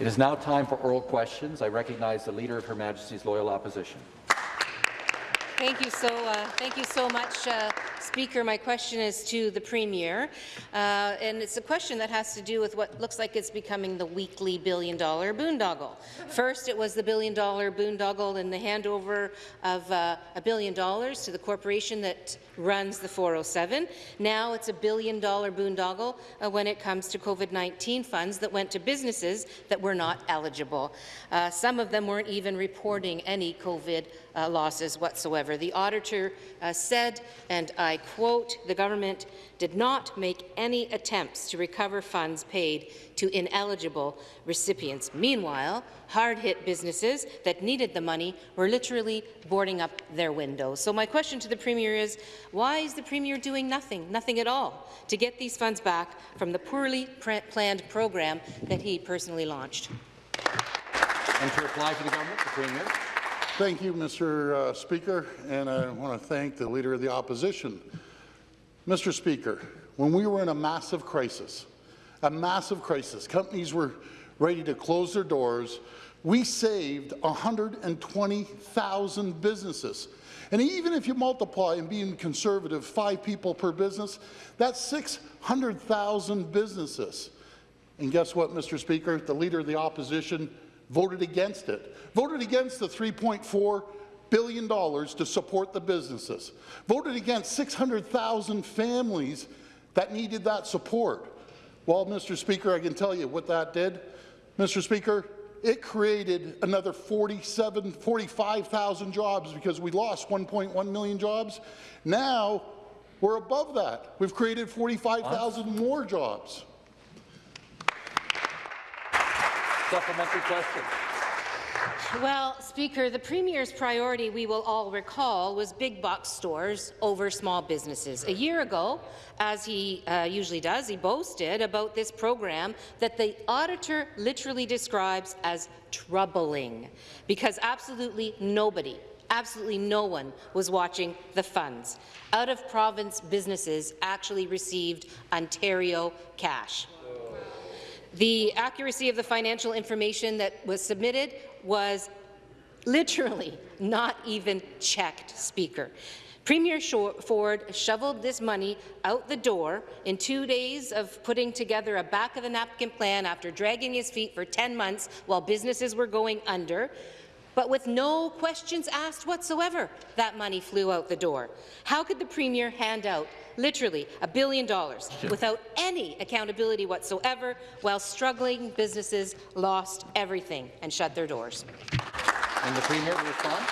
It is now time for oral questions. I recognize the Leader of Her Majesty's Loyal Opposition. Thank you so, uh, thank you so much, uh, Speaker. My question is to the Premier, uh, and it's a question that has to do with what looks like it's becoming the weekly billion-dollar boondoggle. First, it was the billion-dollar boondoggle and the handover of uh, a billion dollars to the corporation that runs the 407. Now it's a billion-dollar boondoggle uh, when it comes to COVID-19 funds that went to businesses that were not eligible. Uh, some of them weren't even reporting any COVID uh, losses whatsoever. The auditor uh, said, and I quote, the government did not make any attempts to recover funds paid to ineligible recipients. Meanwhile, hard-hit businesses that needed the money were literally boarding up their windows. So my question to the Premier is, why is the Premier doing nothing, nothing at all, to get these funds back from the poorly planned program that he personally launched? And to reply to the government, the Premier. Thank you, Mr. Uh, Speaker, and I want to thank the Leader of the Opposition. Mr. Speaker, when we were in a massive crisis, a massive crisis, companies were ready to close their doors, we saved 120,000 businesses. And even if you multiply, and being conservative, five people per business, that's 600,000 businesses. And guess what, Mr. Speaker? The Leader of the Opposition voted against it, voted against the $3.4 billion to support the businesses, voted against 600,000 families that needed that support. Well, Mr. Speaker, I can tell you what that did. Mr. Speaker, it created another 47, 45,000 jobs because we lost 1.1 million jobs. Now, we're above that. We've created 45,000 more jobs. Supplementary question. Well, Speaker, the Premier's priority, we will all recall, was big box stores over small businesses. A year ago, as he uh, usually does, he boasted about this program that the auditor literally describes as troubling, because absolutely nobody absolutely no one was watching the funds. Out-of-province businesses actually received Ontario cash. The accuracy of the financial information that was submitted was literally not even checked, Speaker. Premier Ford shoveled this money out the door in two days of putting together a back-of-the-napkin plan after dragging his feet for 10 months while businesses were going under but with no questions asked whatsoever, that money flew out the door. How could the Premier hand out literally a billion dollars without any accountability whatsoever while struggling businesses lost everything and shut their doors? And the Premier will respond.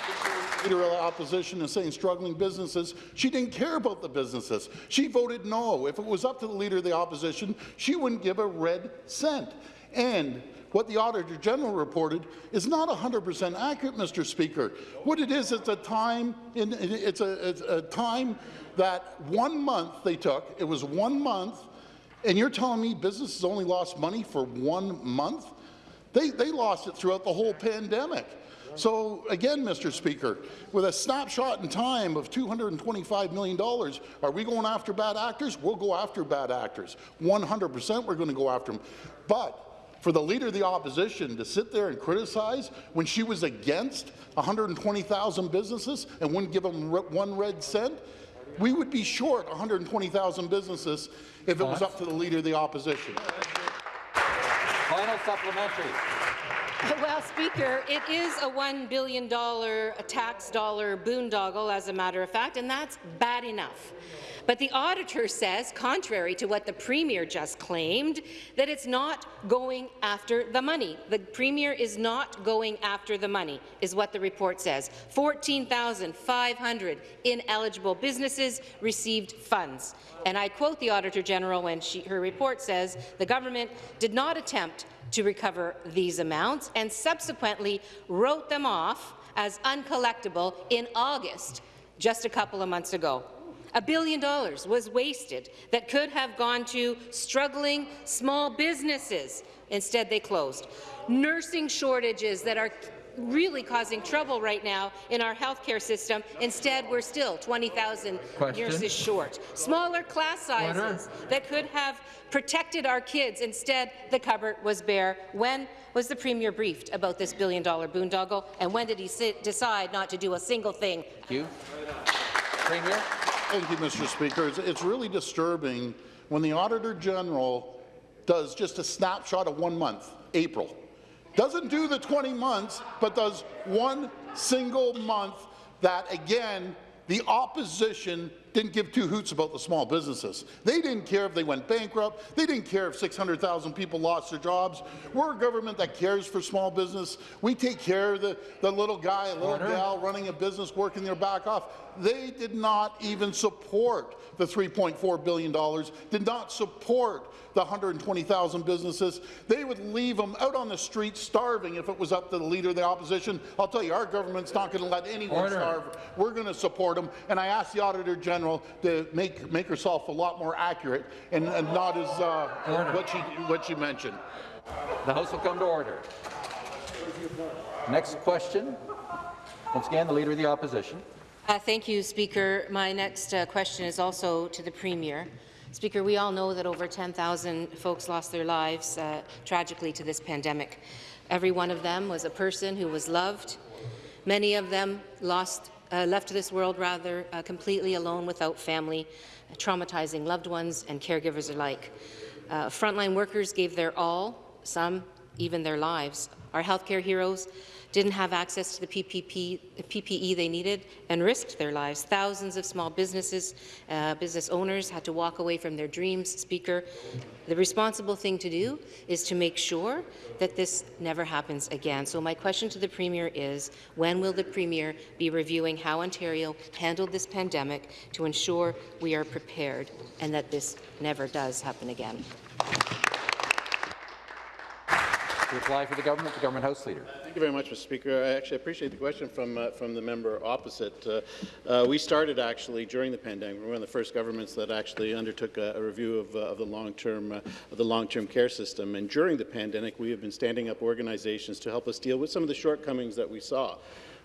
Leader of the opposition is saying struggling businesses. She didn't care about the businesses. She voted no. If it was up to the Leader of the opposition, she wouldn't give a red cent. And what the Auditor General reported is not 100% accurate, Mr. Speaker. What it is, it's a time, in, it's, a, it's a time that one month they took. It was one month, and you're telling me businesses only lost money for one month? They, they lost it throughout the whole pandemic. So again, Mr. Speaker, with a snapshot in time of $225 million, are we going after bad actors? We'll go after bad actors. 100% we're going to go after them. But for the Leader of the Opposition to sit there and criticize when she was against 120,000 businesses and wouldn't give them one red cent, we would be short 120,000 businesses if it was up to the Leader of the Opposition. Supplementary. Well, Speaker, it is a $1 billion tax dollar boondoggle, as a matter of fact, and that's bad enough. But the auditor says, contrary to what the Premier just claimed, that it's not going after the money. The Premier is not going after the money, is what the report says. 14,500 ineligible businesses received funds. And I quote the Auditor General when she, her report says the government did not attempt to recover these amounts and subsequently wrote them off as uncollectible in August, just a couple of months ago. A billion dollars was wasted that could have gone to struggling small businesses. Instead, they closed. Nursing shortages that are really causing trouble right now in our healthcare system. Instead, we're still 20,000 Question. nurses short. Smaller class sizes that could have protected our kids. Instead, the cupboard was bare. When was the Premier briefed about this billion-dollar boondoggle, and when did he sit, decide not to do a single thing? Thank you. Premier? Thank you, Mr. Speaker. It's, it's really disturbing when the Auditor General does just a snapshot of one month, April. Doesn't do the 20 months, but does one single month that, again, the opposition didn't give two hoots about the small businesses. They didn't care if they went bankrupt. They didn't care if 600,000 people lost their jobs. We're a government that cares for small business. We take care of the, the little guy, a little Order. gal running a business, working their back off. They did not even support the $3.4 billion, did not support the 120,000 businesses. They would leave them out on the street starving if it was up to the Leader of the Opposition. I'll tell you, our government's not going to let anyone Order. starve. We're going to support them. And I ask the Auditor General to make, make herself a lot more accurate and, and not as uh, what, she, what she mentioned. The House will come to order. Next question. Once again, the Leader of the Opposition. Uh, thank you, Speaker. My next uh, question is also to the Premier. Speaker, we all know that over 10,000 folks lost their lives uh, tragically to this pandemic. Every one of them was a person who was loved. Many of them lost, uh, left this world rather uh, completely alone without family, traumatizing loved ones and caregivers alike. Uh, frontline workers gave their all, some even their lives. Our healthcare heroes didn't have access to the PPP, PPE they needed and risked their lives. Thousands of small businesses, uh, business owners had to walk away from their dreams. Speaker, the responsible thing to do is to make sure that this never happens again. So my question to the Premier is, when will the Premier be reviewing how Ontario handled this pandemic to ensure we are prepared and that this never does happen again? Reply for the government, the Government House Leader. Thank you very much, Mr. Speaker. I actually appreciate the question from uh, from the member opposite. Uh, uh, we started actually during the pandemic. We were one of the first governments that actually undertook a, a review of, uh, of the long-term uh, of the long-term care system. And during the pandemic, we have been standing up organizations to help us deal with some of the shortcomings that we saw.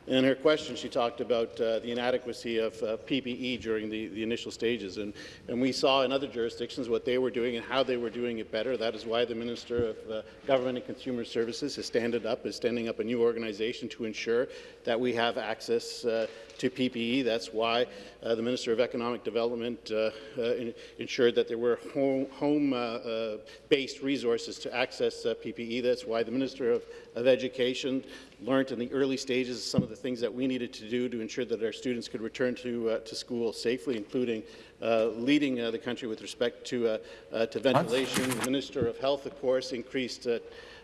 In her question, she talked about uh, the inadequacy of uh, PPE during the, the initial stages, and, and we saw in other jurisdictions what they were doing and how they were doing it better. That is why the Minister of uh, Government and Consumer Services has standed up, is standing up a new organization to ensure that we have access uh, to PPE. That's why uh, the Minister of Economic Development uh, uh, in- ensured that there were home-based home, uh, uh, resources to access uh, PPE. That's why the Minister of, of Education learned in the early stages some of the things that we needed to do to ensure that our students could return to, uh, to school safely, including uh, leading uh, the country with respect to, uh, uh, to ventilation. The Minister of Health, of course, increased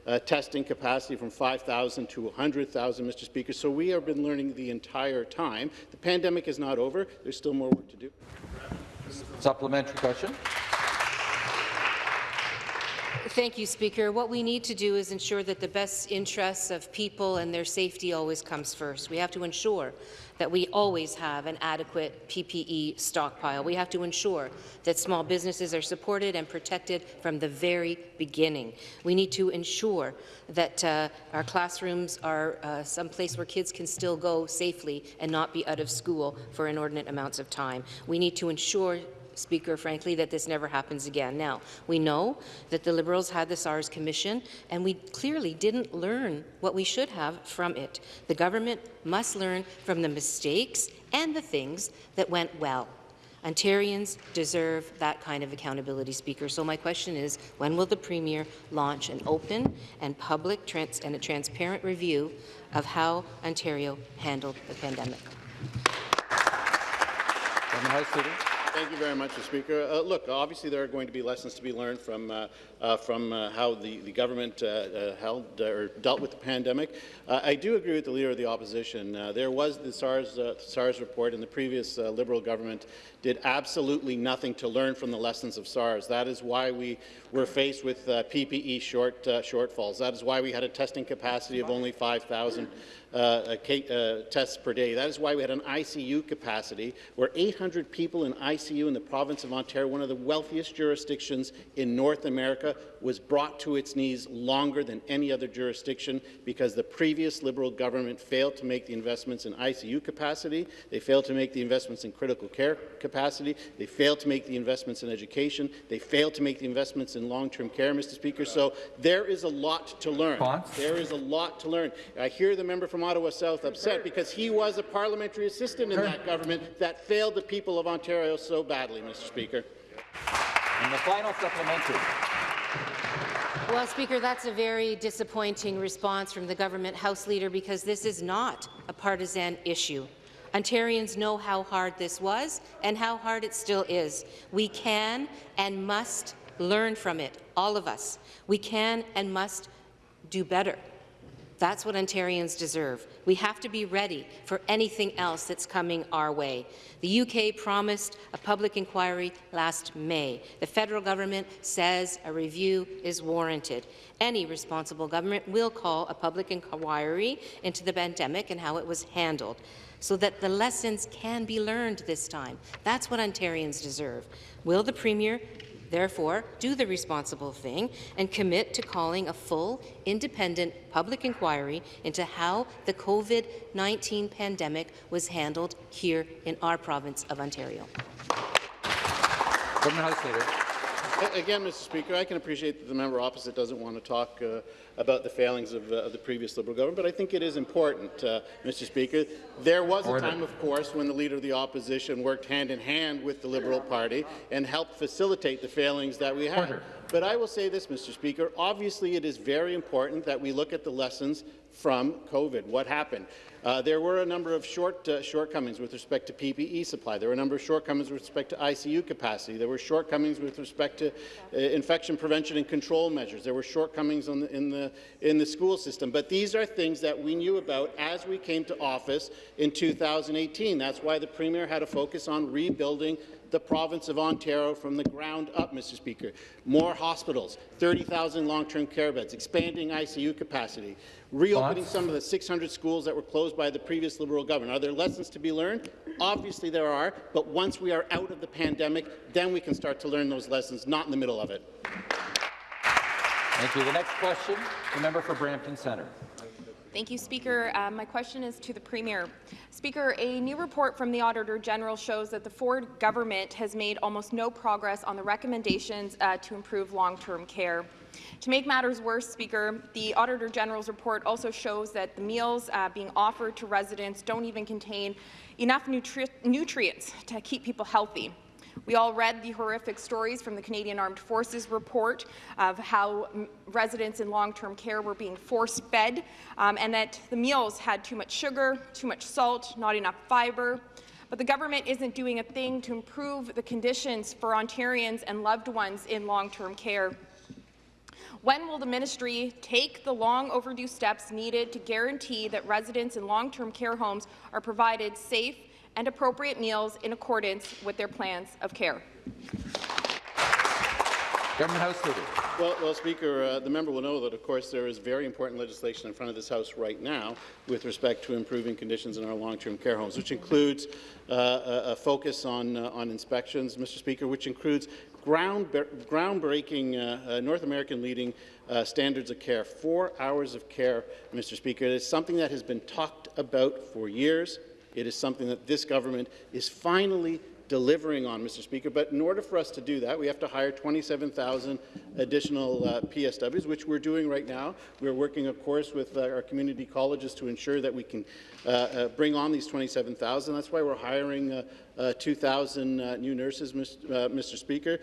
uh, testing capacity from 5,000 to 100,000, Mr. Speaker. So we have been learning the entire time. The pandemic is not over. There's still more work to do. Supplementary question. Thank you, Speaker. What we need to do is ensure that the best interests of people and their safety always comes first. We have to ensure that we always have an adequate PPE stockpile. We have to ensure that small businesses are supported and protected from the very beginning. We need to ensure that uh, our classrooms are uh, someplace where kids can still go safely and not be out of school for inordinate amounts of time. We need to ensure Speaker, frankly, that this never happens again. Now, we know that the Liberals had the SARS Commission, and we clearly didn't learn what we should have from it. The government must learn from the mistakes and the things that went well. Ontarians deserve that kind of accountability, Speaker. So my question is, when will the Premier launch an open and public trans and a transparent review of how Ontario handled the pandemic? Thank you very much, Mr. Speaker. Uh, look, obviously there are going to be lessons to be learned from uh, uh, from uh, how the, the government uh, uh, held or dealt with the pandemic. I do agree with the Leader of the Opposition. There was the SARS, SARS report, and the previous Liberal government did absolutely nothing to learn from the lessons of SARS. That is why we were faced with PPE short, shortfalls. That is why we had a testing capacity of only 5,000 uh, uh, tests per day. That is why we had an ICU capacity where 800 people in ICU in the province of Ontario, one of the wealthiest jurisdictions in North America, was brought to its knees longer than any other jurisdiction because the previous Liberal government failed to make the investments in ICU capacity, they failed to make the investments in critical care capacity, they failed to make the investments in education, they failed to make the investments in long-term care, Mr. Speaker. So there is a lot to learn. There is a lot to learn. I hear the member from Ottawa South upset because he was a parliamentary assistant in that government that failed the people of Ontario so badly, Mr. Speaker. And the final supplementary. Well, Speaker, that's a very disappointing response from the government House Leader because this is not a partisan issue. Ontarians know how hard this was and how hard it still is. We can and must learn from it, all of us. We can and must do better. That's what Ontarians deserve. We have to be ready for anything else that's coming our way. The UK promised a public inquiry last May. The federal government says a review is warranted. Any responsible government will call a public inquiry into the pandemic and how it was handled so that the lessons can be learned this time. That's what Ontarians deserve. Will the Premier Therefore, do the responsible thing and commit to calling a full, independent public inquiry into how the COVID-19 pandemic was handled here in our province of Ontario. House Leader. Again, Mr. Speaker, I can appreciate that the member opposite doesn't want to talk uh, about the failings of, uh, of the previous Liberal government, but I think it is important, uh, Mr. Speaker. There was a time, of course, when the Leader of the Opposition worked hand in hand with the Liberal Party and helped facilitate the failings that we had. Order. But I will say this, Mr. Speaker. Obviously, it is very important that we look at the lessons from COVID. What happened? Uh, there were a number of short, uh, shortcomings with respect to PPE supply. There were a number of shortcomings with respect to ICU capacity. There were shortcomings with respect to uh, infection prevention and control measures. There were shortcomings the, in, the, in the school system. But these are things that we knew about as we came to office in 2018. That's why the Premier had a focus on rebuilding the province of Ontario from the ground up, Mr. Speaker. More hospitals, 30,000 long-term care beds, expanding ICU capacity, reopening Thoughts? some of the 600 schools that were closed by the previous Liberal government. Are there lessons to be learned? Obviously there are, but once we are out of the pandemic, then we can start to learn those lessons, not in the middle of it. Thank you. The next question, the member for Brampton Centre. Thank you, Speaker. Uh, my question is to the Premier. Speaker, a new report from the Auditor General shows that the Ford government has made almost no progress on the recommendations uh, to improve long-term care. To make matters worse, Speaker, the Auditor General's report also shows that the meals uh, being offered to residents don't even contain enough nutri nutrients to keep people healthy. We all read the horrific stories from the Canadian Armed Forces report of how residents in long-term care were being force-fed um, and that the meals had too much sugar, too much salt, not enough fibre. But the government isn't doing a thing to improve the conditions for Ontarians and loved ones in long-term care. When will the ministry take the long overdue steps needed to guarantee that residents in long-term care homes are provided safe and appropriate meals in accordance with their plans of care? Government House Leader. Well, well Speaker, uh, the member will know that, of course, there is very important legislation in front of this House right now with respect to improving conditions in our long-term care homes, which includes uh, a, a focus on, uh, on inspections, Mr. Speaker, which includes ground, groundbreaking uh, uh, North American leading uh, standards of care, four hours of care, Mr. Speaker. It is something that has been talked about for years. It is something that this government is finally delivering on, Mr. Speaker. But in order for us to do that, we have to hire 27,000 additional uh, PSWs, which we're doing right now. We're working, of course, with uh, our community colleges to ensure that we can uh, uh, bring on these 27,000. That's why we're hiring uh, uh, 2,000 uh, new nurses, Mr. Mr. Speaker.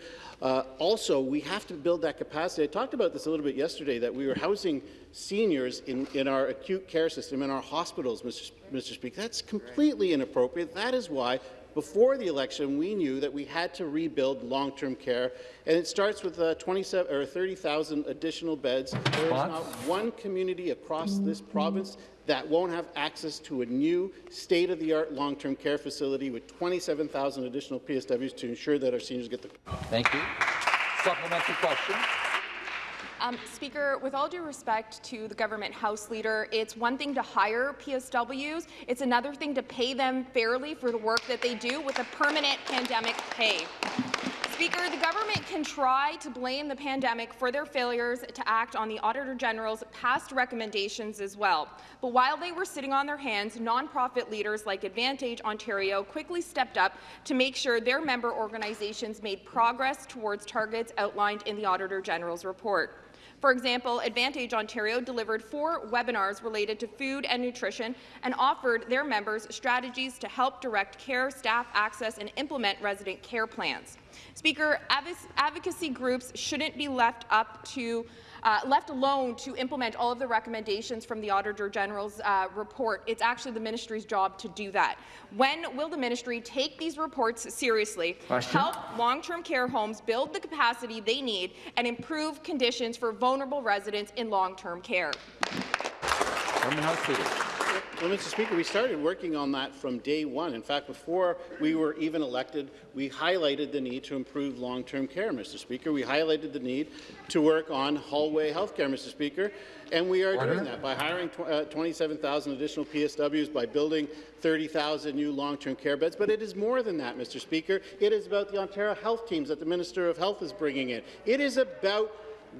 Also, we have to build that capacity. I talked about this a little bit yesterday, that we were housing seniors in, in our acute care system, in our hospitals, Mr. Mr. Speaker. That's completely inappropriate. That is why before the election, we knew that we had to rebuild long-term care, and it starts with uh, 27 or 30,000 additional beds. There is not one community across this province that won't have access to a new state-of-the-art long-term care facility with 27,000 additional PSWs to ensure that our seniors get the Thank you. Supplementary question. Um, Speaker, with all due respect to the government House Leader, it's one thing to hire PSWs, it's another thing to pay them fairly for the work that they do with a permanent pandemic pay. Speaker, the government can try to blame the pandemic for their failures to act on the Auditor General's past recommendations as well. But while they were sitting on their hands, nonprofit leaders like Advantage Ontario quickly stepped up to make sure their member organizations made progress towards targets outlined in the Auditor General's report. For example, Advantage Ontario delivered four webinars related to food and nutrition and offered their members strategies to help direct care staff access and implement resident care plans. Speaker, advocacy groups shouldn't be left up to uh, left alone to implement all of the recommendations from the Auditor General's uh, report. It's actually the ministry's job to do that. When will the ministry take these reports seriously, Question. help long-term care homes build the capacity they need, and improve conditions for vulnerable residents in long-term care? Well, Mr. Speaker, we started working on that from day one. In fact, before we were even elected, we highlighted the need to improve long-term care, Mr. Speaker. We highlighted the need to work on hallway health care, Mr. Speaker, and we are Order. doing that by hiring tw uh, 27,000 additional PSWs, by building 30,000 new long-term care beds. But it is more than that, Mr. Speaker. It is about the Ontario health teams that the Minister of Health is bringing in. It is about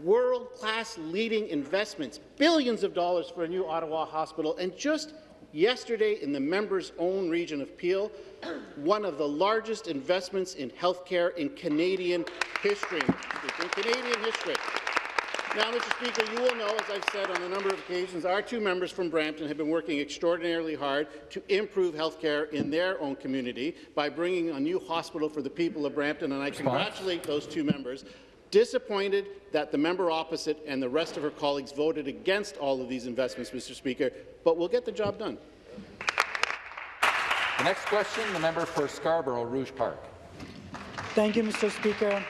world-class leading investments, billions of dollars for a new Ottawa hospital, and just Yesterday, in the member's own region of Peel, one of the largest investments in healthcare in Canadian history. In Canadian history. Now, Mr. Speaker, you will know, as I've said on a number of occasions, our two members from Brampton have been working extraordinarily hard to improve health care in their own community by bringing a new hospital for the people of Brampton, and I Response. congratulate those two members disappointed that the member opposite and the rest of her colleagues voted against all of these investments, Mr. Speaker, but we'll get the job done. The next question, the member for Scarborough Rouge Park. Thank you, Mr. Speaker.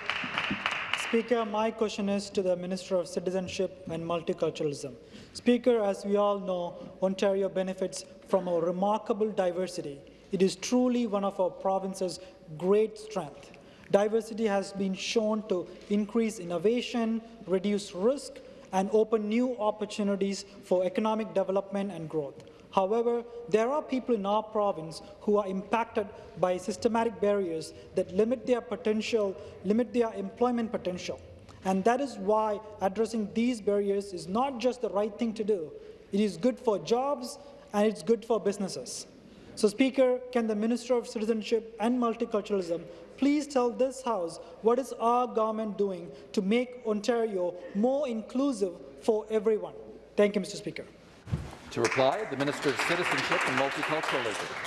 Speaker, my question is to the Minister of Citizenship and Multiculturalism. Speaker, as we all know, Ontario benefits from a remarkable diversity. It is truly one of our province's great strengths. Diversity has been shown to increase innovation, reduce risk, and open new opportunities for economic development and growth. However, there are people in our province who are impacted by systematic barriers that limit their potential, limit their employment potential. And that is why addressing these barriers is not just the right thing to do. It is good for jobs and it's good for businesses. So, Speaker, can the Minister of Citizenship and Multiculturalism please tell this House what is our government doing to make Ontario more inclusive for everyone? Thank you, Mr. Speaker. To reply, the Minister of Citizenship and Multiculturalism.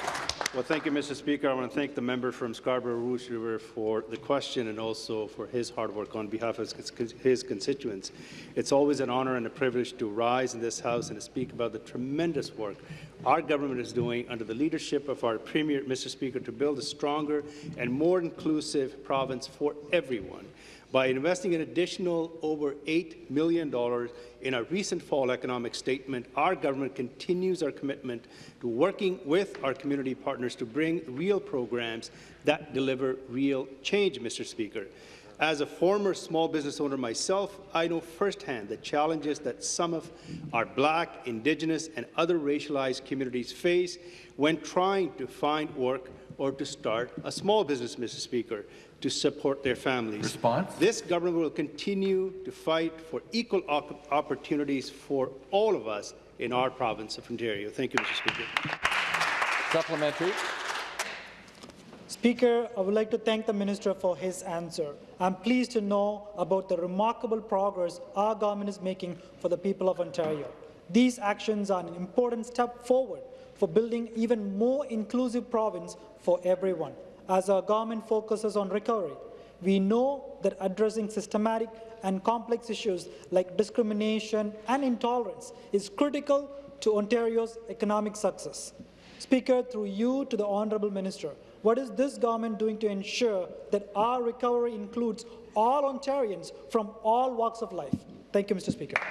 Well, thank you, Mr. Speaker. I want to thank the member from Scarborough Rouge River for the question and also for his hard work on behalf of his constituents. It's always an honour and a privilege to rise in this House and to speak about the tremendous work our government is doing under the leadership of our Premier, Mr. Speaker, to build a stronger and more inclusive province for everyone by investing an additional over $8 million in our recent fall economic statement, our government continues our commitment to working with our community partners to bring real programs that deliver real change, Mr. Speaker. As a former small business owner myself, I know firsthand the challenges that some of our Black, Indigenous and other racialized communities face when trying to find work or to start a small business, Mr. Speaker to support their families. Response? This government will continue to fight for equal op opportunities for all of us in our province of Ontario. Thank you, Mr. Speaker. Supplementary. Speaker, I would like to thank the Minister for his answer. I'm pleased to know about the remarkable progress our government is making for the people of Ontario. These actions are an important step forward for building even more inclusive province for everyone as our government focuses on recovery. We know that addressing systematic and complex issues like discrimination and intolerance is critical to Ontario's economic success. Speaker, through you to the Honourable Minister, what is this government doing to ensure that our recovery includes all Ontarians from all walks of life? Thank you, Mr. Speaker.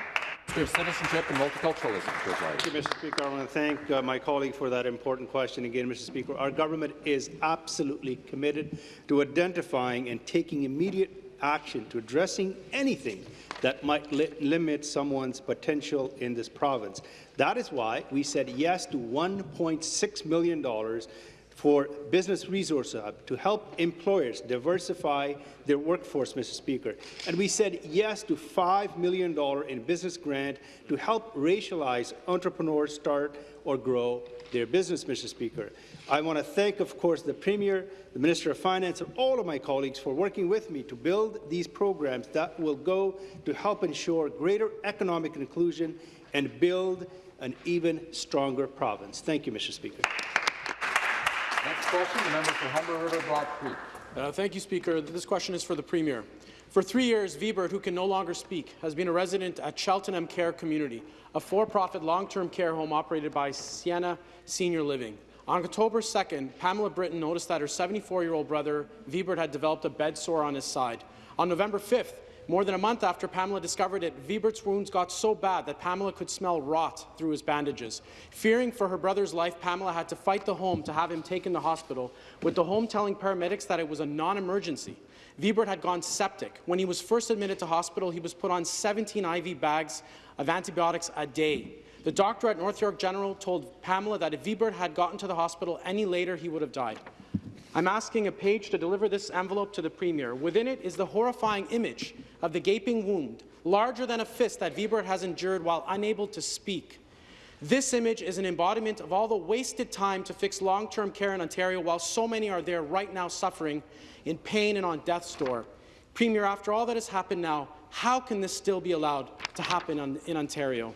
Citizenship and Multiculturalism Thank you, Mr. Speaker. I want to thank uh, my colleague for that important question again, Mr. Speaker. Our government is absolutely committed to identifying and taking immediate action to addressing anything that might li limit someone's potential in this province. That is why we said yes to $1.6 million for Business Resource Hub to help employers diversify their workforce, Mr. Speaker. And we said yes to $5 million in business grant to help racialized entrepreneurs start or grow their business, Mr. Speaker. I want to thank, of course, the Premier, the Minister of Finance, and all of my colleagues for working with me to build these programs that will go to help ensure greater economic inclusion and build an even stronger province. Thank you, Mr. Speaker. Next question, the member for Humber River Black Creek. Uh, thank you, Speaker. This question is for the Premier. For three years, Vibert, who can no longer speak, has been a resident at Cheltenham Care Community, a for-profit long-term care home operated by Sienna Senior Living. On October 2nd, Pamela Britton noticed that her 74-year-old brother, Vibert, had developed a bed sore on his side. On November 5th, more than a month after Pamela discovered it, Vibert's wounds got so bad that Pamela could smell rot through his bandages. Fearing for her brother's life, Pamela had to fight the home to have him taken to hospital, with the home telling paramedics that it was a non-emergency. Vibert had gone septic. When he was first admitted to hospital, he was put on 17 IV bags of antibiotics a day. The doctor at North York General told Pamela that if Vibert had gotten to the hospital any later, he would have died. I'm asking a page to deliver this envelope to the Premier. Within it is the horrifying image of the gaping wound, larger than a fist that Vibert has endured while unable to speak. This image is an embodiment of all the wasted time to fix long-term care in Ontario while so many are there right now suffering in pain and on death's door. Premier, after all that has happened now, how can this still be allowed to happen on, in Ontario?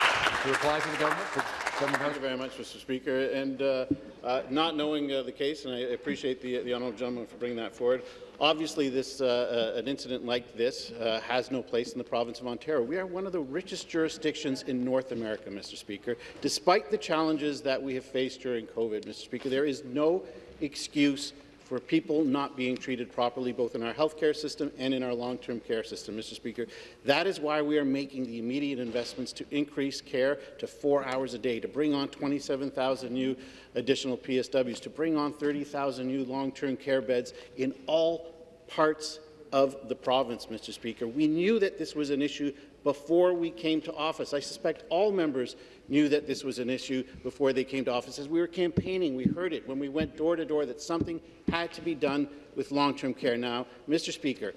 To reply to the government, Thank you very much, Mr. Speaker. And uh, uh, not knowing uh, the case, and I appreciate the, the honourable gentleman for bringing that forward, obviously this, uh, uh, an incident like this uh, has no place in the province of Ontario. We are one of the richest jurisdictions in North America, Mr. Speaker. Despite the challenges that we have faced during COVID, Mr. Speaker, there is no excuse for people not being treated properly, both in our healthcare system and in our long-term care system, Mr. Speaker. That is why we are making the immediate investments to increase care to four hours a day, to bring on 27,000 new additional PSWs, to bring on 30,000 new long-term care beds in all parts of the province, Mr. Speaker. We knew that this was an issue before we came to office. I suspect all members knew that this was an issue before they came to office. As we were campaigning, we heard it when we went door to door that something had to be done with long-term care. Now, Mr. Speaker,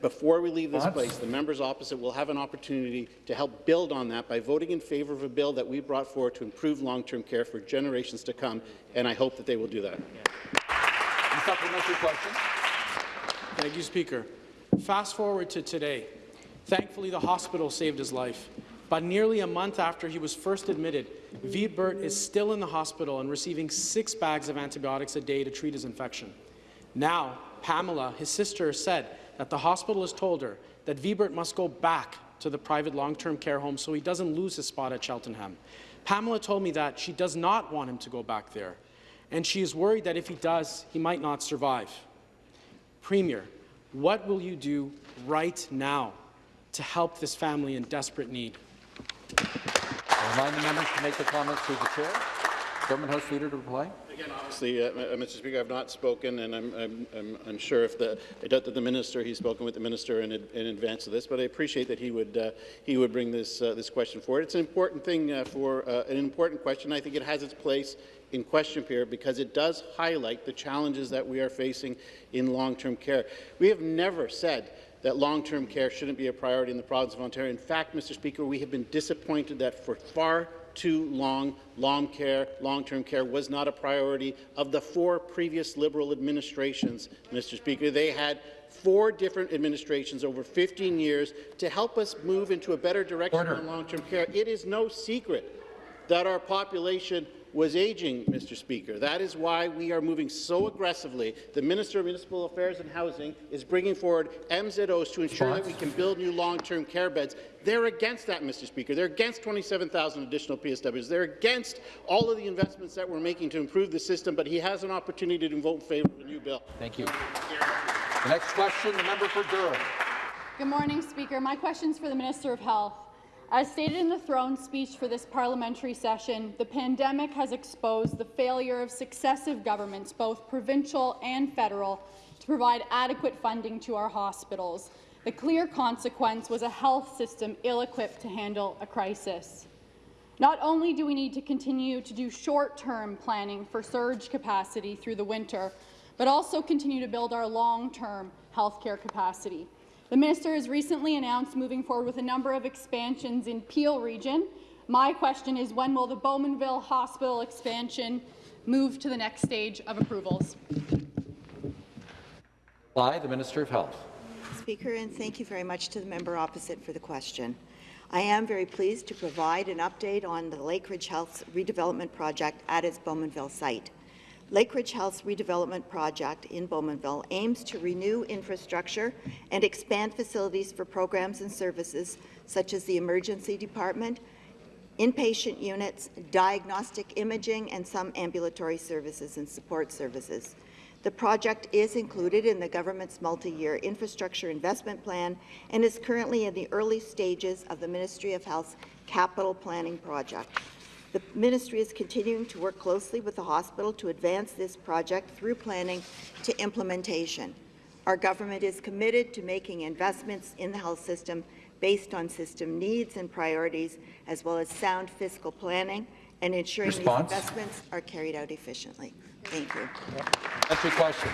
before we leave this What? place, the members opposite will have an opportunity to help build on that by voting in favour of a bill that we brought forward to improve long-term care for generations to come, and I hope that they will do that. The supplementary question. Thank you, Speaker. Fast forward to today. Thankfully, the hospital saved his life. But nearly a month after he was first admitted, Vibert is still in the hospital and receiving six bags of antibiotics a day to treat his infection. Now, Pamela, his sister, said that the hospital has told her that Vibert must go back to the private long-term care home so he doesn't lose his spot at Cheltenham. Pamela told me that she does not want him to go back there, and she is worried that if he does, he might not survive. Premier, what will you do right now to help this family in desperate need? I remind the members to make their comments through the chair. Government House Leader to reply. Again, obviously, uh, uh, Mr. Speaker, I've not spoken, and I'm, I'm, I'm unsure if the, I doubt that the minister, he's spoken with the minister in, in advance of this, but I appreciate that he would, uh, he would bring this, uh, this question forward. It's an important thing uh, for, uh, an important question. I think it has its place in question period because it does highlight the challenges that we are facing in long-term care. We have never said that long-term care shouldn't be a priority in the province of Ontario. In fact, Mr. Speaker, we have been disappointed that for far too long, long care, long-term care was not a priority of the four previous Liberal administrations, Mr. Speaker. They had four different administrations over 15 years to help us move into a better direction Order. in long-term care. It is no secret that our population was aging, Mr. Speaker. That is why we are moving so aggressively. The Minister of Municipal Affairs and Housing is bringing forward MZOs to ensure that we can build new long-term care beds. They're against that, Mr. Speaker. They're against 27,000 additional PSWs. They're against all of the investments that we're making to improve the system, but he has an opportunity to vote in favour of a new bill. Thank you. The next question, the member for Durham. Good morning, Speaker. My question is for the Minister of Health. As stated in the throne speech for this parliamentary session, the pandemic has exposed the failure of successive governments, both provincial and federal, to provide adequate funding to our hospitals. The clear consequence was a health system ill-equipped to handle a crisis. Not only do we need to continue to do short-term planning for surge capacity through the winter, but also continue to build our long-term healthcare capacity. The minister has recently announced moving forward with a number of expansions in Peel region. My question is, when will the Bowmanville Hospital expansion move to the next stage of approvals? Reply, the Minister of Health. Speaker, and thank you very much to the member opposite for the question. I am very pleased to provide an update on the Lakeridge Health redevelopment project at its Bowmanville site. Lakeridge Health's redevelopment project in Bowmanville aims to renew infrastructure and expand facilities for programs and services such as the emergency department, inpatient units, diagnostic imaging, and some ambulatory services and support services. The project is included in the government's multi-year infrastructure investment plan and is currently in the early stages of the Ministry of Health's capital planning project. The ministry is continuing to work closely with the hospital to advance this project through planning to implementation. Our government is committed to making investments in the health system based on system needs and priorities, as well as sound fiscal planning and ensuring Response? these investments are carried out efficiently. Thank you. Supplementary question.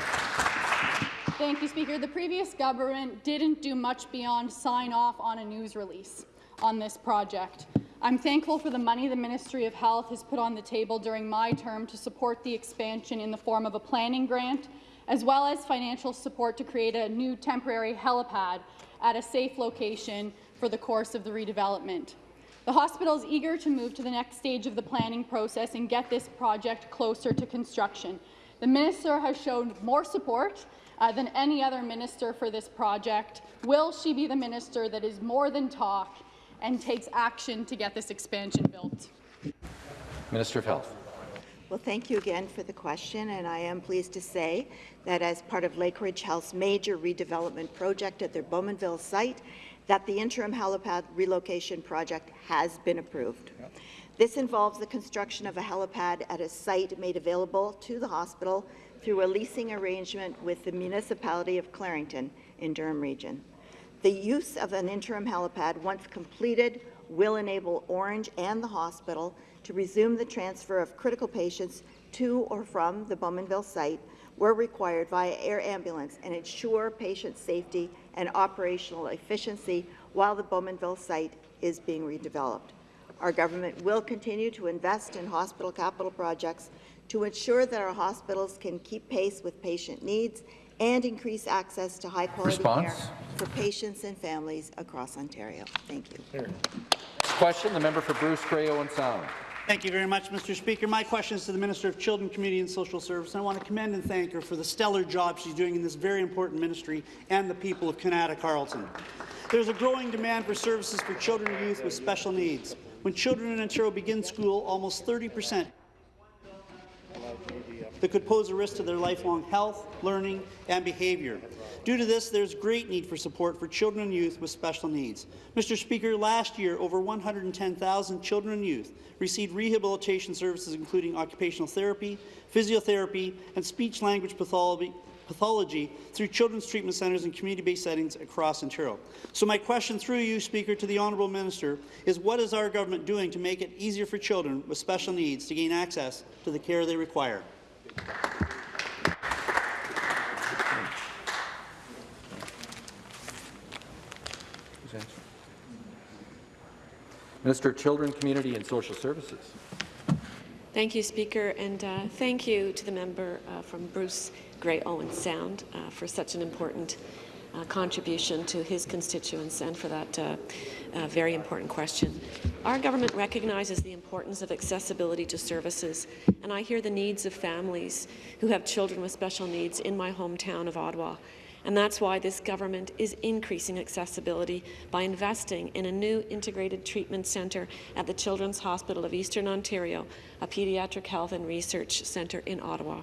Thank you, Speaker. The previous government didn't do much beyond sign off on a news release on this project. I'm thankful for the money the Ministry of Health has put on the table during my term to support the expansion in the form of a planning grant, as well as financial support to create a new temporary helipad at a safe location for the course of the redevelopment. The hospital is eager to move to the next stage of the planning process and get this project closer to construction. The minister has shown more support uh, than any other minister for this project. Will she be the minister that is more than talk and takes action to get this expansion built? Minister of Health. Well, thank you again for the question, and I am pleased to say that as part of Lakeridge Health's major redevelopment project at their Bowmanville site, that the interim helipad relocation project has been approved. This involves the construction of a helipad at a site made available to the hospital through a leasing arrangement with the municipality of Clarington in Durham Region. The use of an interim helipad, once completed, will enable Ornge and the hospital to resume the transfer of critical patients to or from the Bowmanville site where required via air ambulance and ensure patient safety and operational efficiency while the Bowmanville site is being redeveloped. Our government will continue to invest in hospital capital projects to ensure that our hospitals can keep pace with patient needs and increase access to high-quality care for patients and families across Ontario. Thank you. Next question, the member for Bruce Grey Owen Sound. Thank you very much, Mr. Speaker. My question is to the Minister of Children, Community and Social Service. And I want to commend and thank her for the stellar job she's doing in this very important ministry and the people of Kanata Carleton. There's a growing demand for services for children and youth with special needs. When children in Ontario begin school, almost 30 percent that could pose a risk to their lifelong health, learning, and behaviour. Due to this, there's great need for support for children and youth with special needs. Mr. Speaker, last year, over 110,000 children and youth received rehabilitation services including occupational therapy, physiotherapy, and speech-language pathology, pathology through children's treatment centres and community-based settings across Ontario. So my question through you, Speaker, to the Honourable Minister is what is our government doing to make it easier for children with special needs to gain access to the care they require? Minister of Children, Community and Social Services. Thank you, Speaker, and uh, thank you to the member uh, from Bruce Grey Owen Sound uh, for such an important uh, contribution to his constituents and for that uh, uh, very important question. Our government recognizes the importance of accessibility to services, and I hear the needs of families who have children with special needs in my hometown of Ottawa. And that's why this government is increasing accessibility by investing in a new integrated treatment centre at the Children's Hospital of Eastern Ontario, a paediatric health and research centre in Ottawa.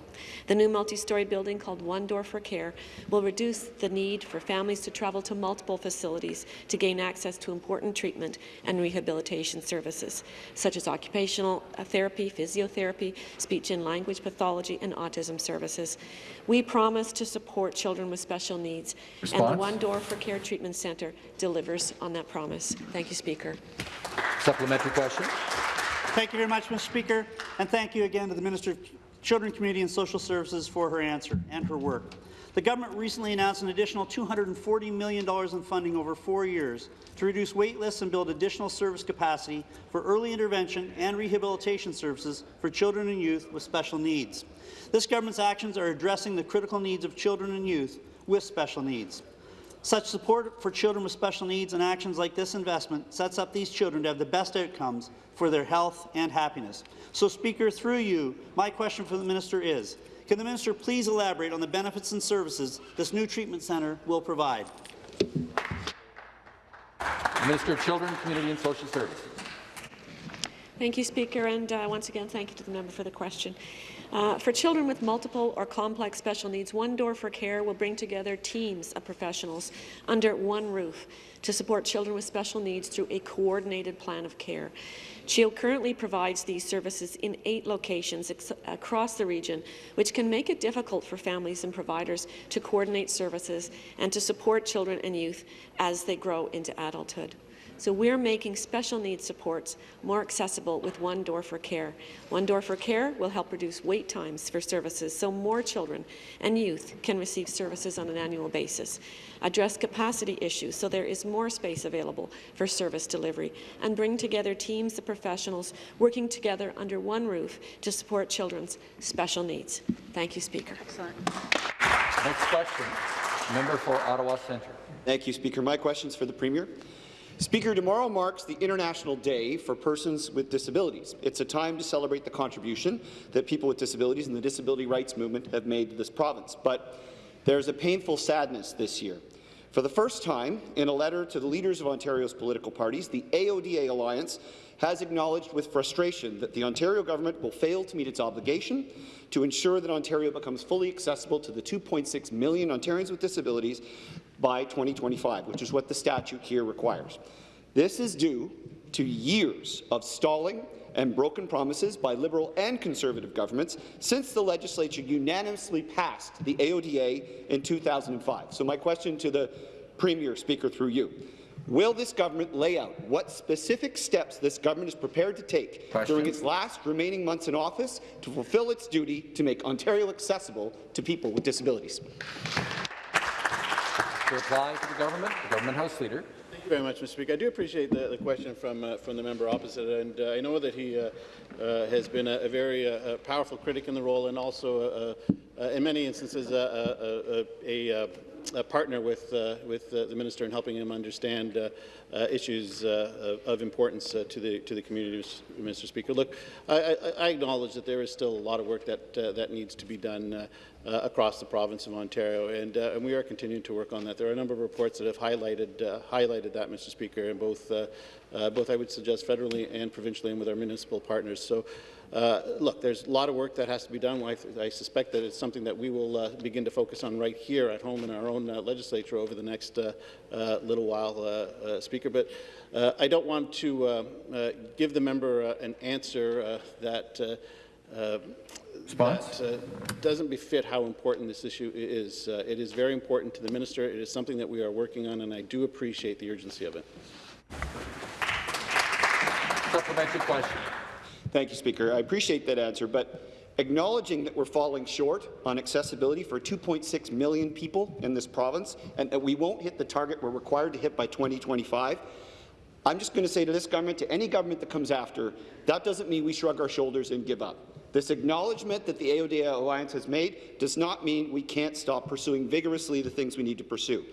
The new multi-storey building called One Door for Care will reduce the need for families to travel to multiple facilities to gain access to important treatment and rehabilitation services, such as occupational therapy, physiotherapy, speech and language pathology, and autism services. We promise to support children with special needs, and the One Door for Care Treatment Centre delivers on that promise. Thank you, Speaker. Supplementary question. Thank you very much, Mr. Speaker, and thank you again to the Minister of Children, Community and Social Services for her answer and her work. The government recently announced an additional $240 million in funding over four years to reduce wait lists and build additional service capacity for early intervention and rehabilitation services for children and youth with special needs. This government's actions are addressing the critical needs of children and youth with special needs. Such support for children with special needs and actions like this investment sets up these children to have the best outcomes for their health and happiness. So, Speaker, through you, my question for the minister is, can the minister please elaborate on the benefits and services this new treatment centre will provide? Minister of Children, Community and Social Services. Thank you, Speaker, and uh, once again, thank you to the member for the question. Uh, for children with multiple or complex special needs, One Door for Care will bring together teams of professionals under one roof to support children with special needs through a coordinated plan of care. CHEO currently provides these services in eight locations across the region, which can make it difficult for families and providers to coordinate services and to support children and youth as they grow into adulthood. So we're making special needs supports more accessible with One Door for Care. One Door for Care will help reduce wait times for services so more children and youth can receive services on an annual basis, address capacity issues so there is more space available for service delivery, and bring together teams of professionals working together under one roof to support children's special needs. Thank you, Speaker. Excellent. Next question, member for Ottawa Centre. Thank you, Speaker. My question is for the Premier. Speaker, tomorrow marks the International Day for Persons with Disabilities. It's a time to celebrate the contribution that people with disabilities and the disability rights movement have made to this province. But there's a painful sadness this year. For the first time, in a letter to the leaders of Ontario's political parties, the AODA Alliance has acknowledged with frustration that the Ontario government will fail to meet its obligation to ensure that Ontario becomes fully accessible to the 2.6 million Ontarians with disabilities by 2025, which is what the statute here requires. This is due to years of stalling and broken promises by Liberal and Conservative governments since the legislature unanimously passed the AODA in 2005. So my question to the Premier, Speaker, through you. Will this government lay out what specific steps this government is prepared to take question. during its last remaining months in office to fulfill its duty to make Ontario accessible to people with disabilities? To reply to the government, the government House Leader. Thank you very much, Mr. Speaker. I do appreciate the, the question from uh, from the member opposite, and uh, I know that he uh, uh has been a, a very uh, powerful critic in the role, and also, uh, in many instances, a, a, a partner with with the minister in helping him understand issues of, of, importance to the to the community, Mr. Speaker. Look, I, I, acknowledge that there is still a lot of work that that needs to be done uh, across the province of Ontario, and, uh, and, we are continuing to work on that. There are a number of reports that have highlighted uh, highlighted that, Mr. Speaker, and both uh, uh, both I would suggest federally and provincially, and with our municipal partners. So. Uh, look, there's a lot of work that has to be done. I, I suspect that it's something that we will uh, begin to focus on right here at home in our own uh, legislature over the next uh, little while, Speaker. But I don't want to give the member an answer that Response? That uh, doesn't befit how important this issue is. Uh, it is very important to the minister. It is something that we are working on, and I do appreciate the urgency of it. Supplementary question. Thank you, Speaker. I appreciate that answer, but acknowledging that we're falling short on accessibility for 2.6 million people in this province and that we won't hit the target we're required to hit by 2025, I'm just going to say to this government, to any government that comes after, that doesn't mean we shrug our shoulders and give up. This acknowledgement that the AODA Alliance has made does not mean we can't stop pursuing vigorously the things we need to pursue.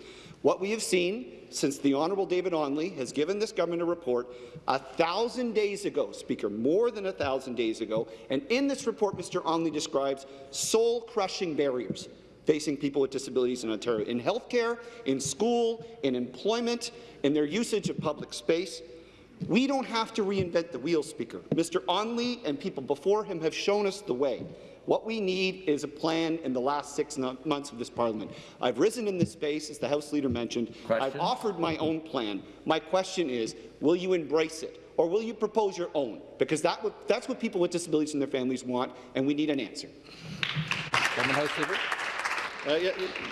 What we have seen since the Honourable David Onley has given this government a report a thousand days ago, Speaker, more than a thousand days ago, and in this report Mr. Onley describes soul-crushing barriers facing people with disabilities in Ontario, in healthcare, in school, in employment, in their usage of public space, we don't have to reinvent the wheel, Speaker. Mr. Onley and people before him have shown us the way. What we need is a plan in the last six months of this parliament. I've risen in this space, as the House Leader mentioned. Question? I've offered my own plan. My question is, will you embrace it? Or will you propose your own? Because that that's what people with disabilities and their families want, and we need an answer. House Leader. Uh, yeah,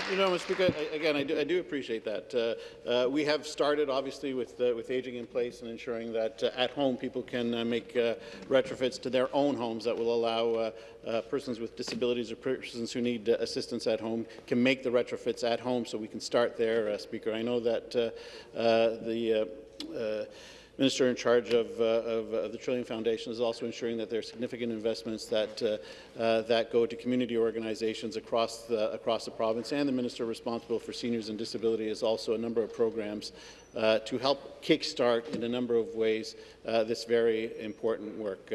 you, know, Mr. Speaker, again, I do, I do appreciate that. Uh, uh, we have started, obviously, with, with aging in place and ensuring that uh, at home people can uh, make uh, retrofits to their own homes that will allow persons with disabilities or persons who need assistance at home can make the retrofits at home, so we can start there, Speaker. I know that the Minister in charge of, uh, of, of the Trillium Foundation is also ensuring that there are significant investments that, uh, uh, that go to community organizations across the, across the province, and the Minister responsible for seniors and disability is also a number of programs uh, to help kickstart in a number of ways uh, this very important work.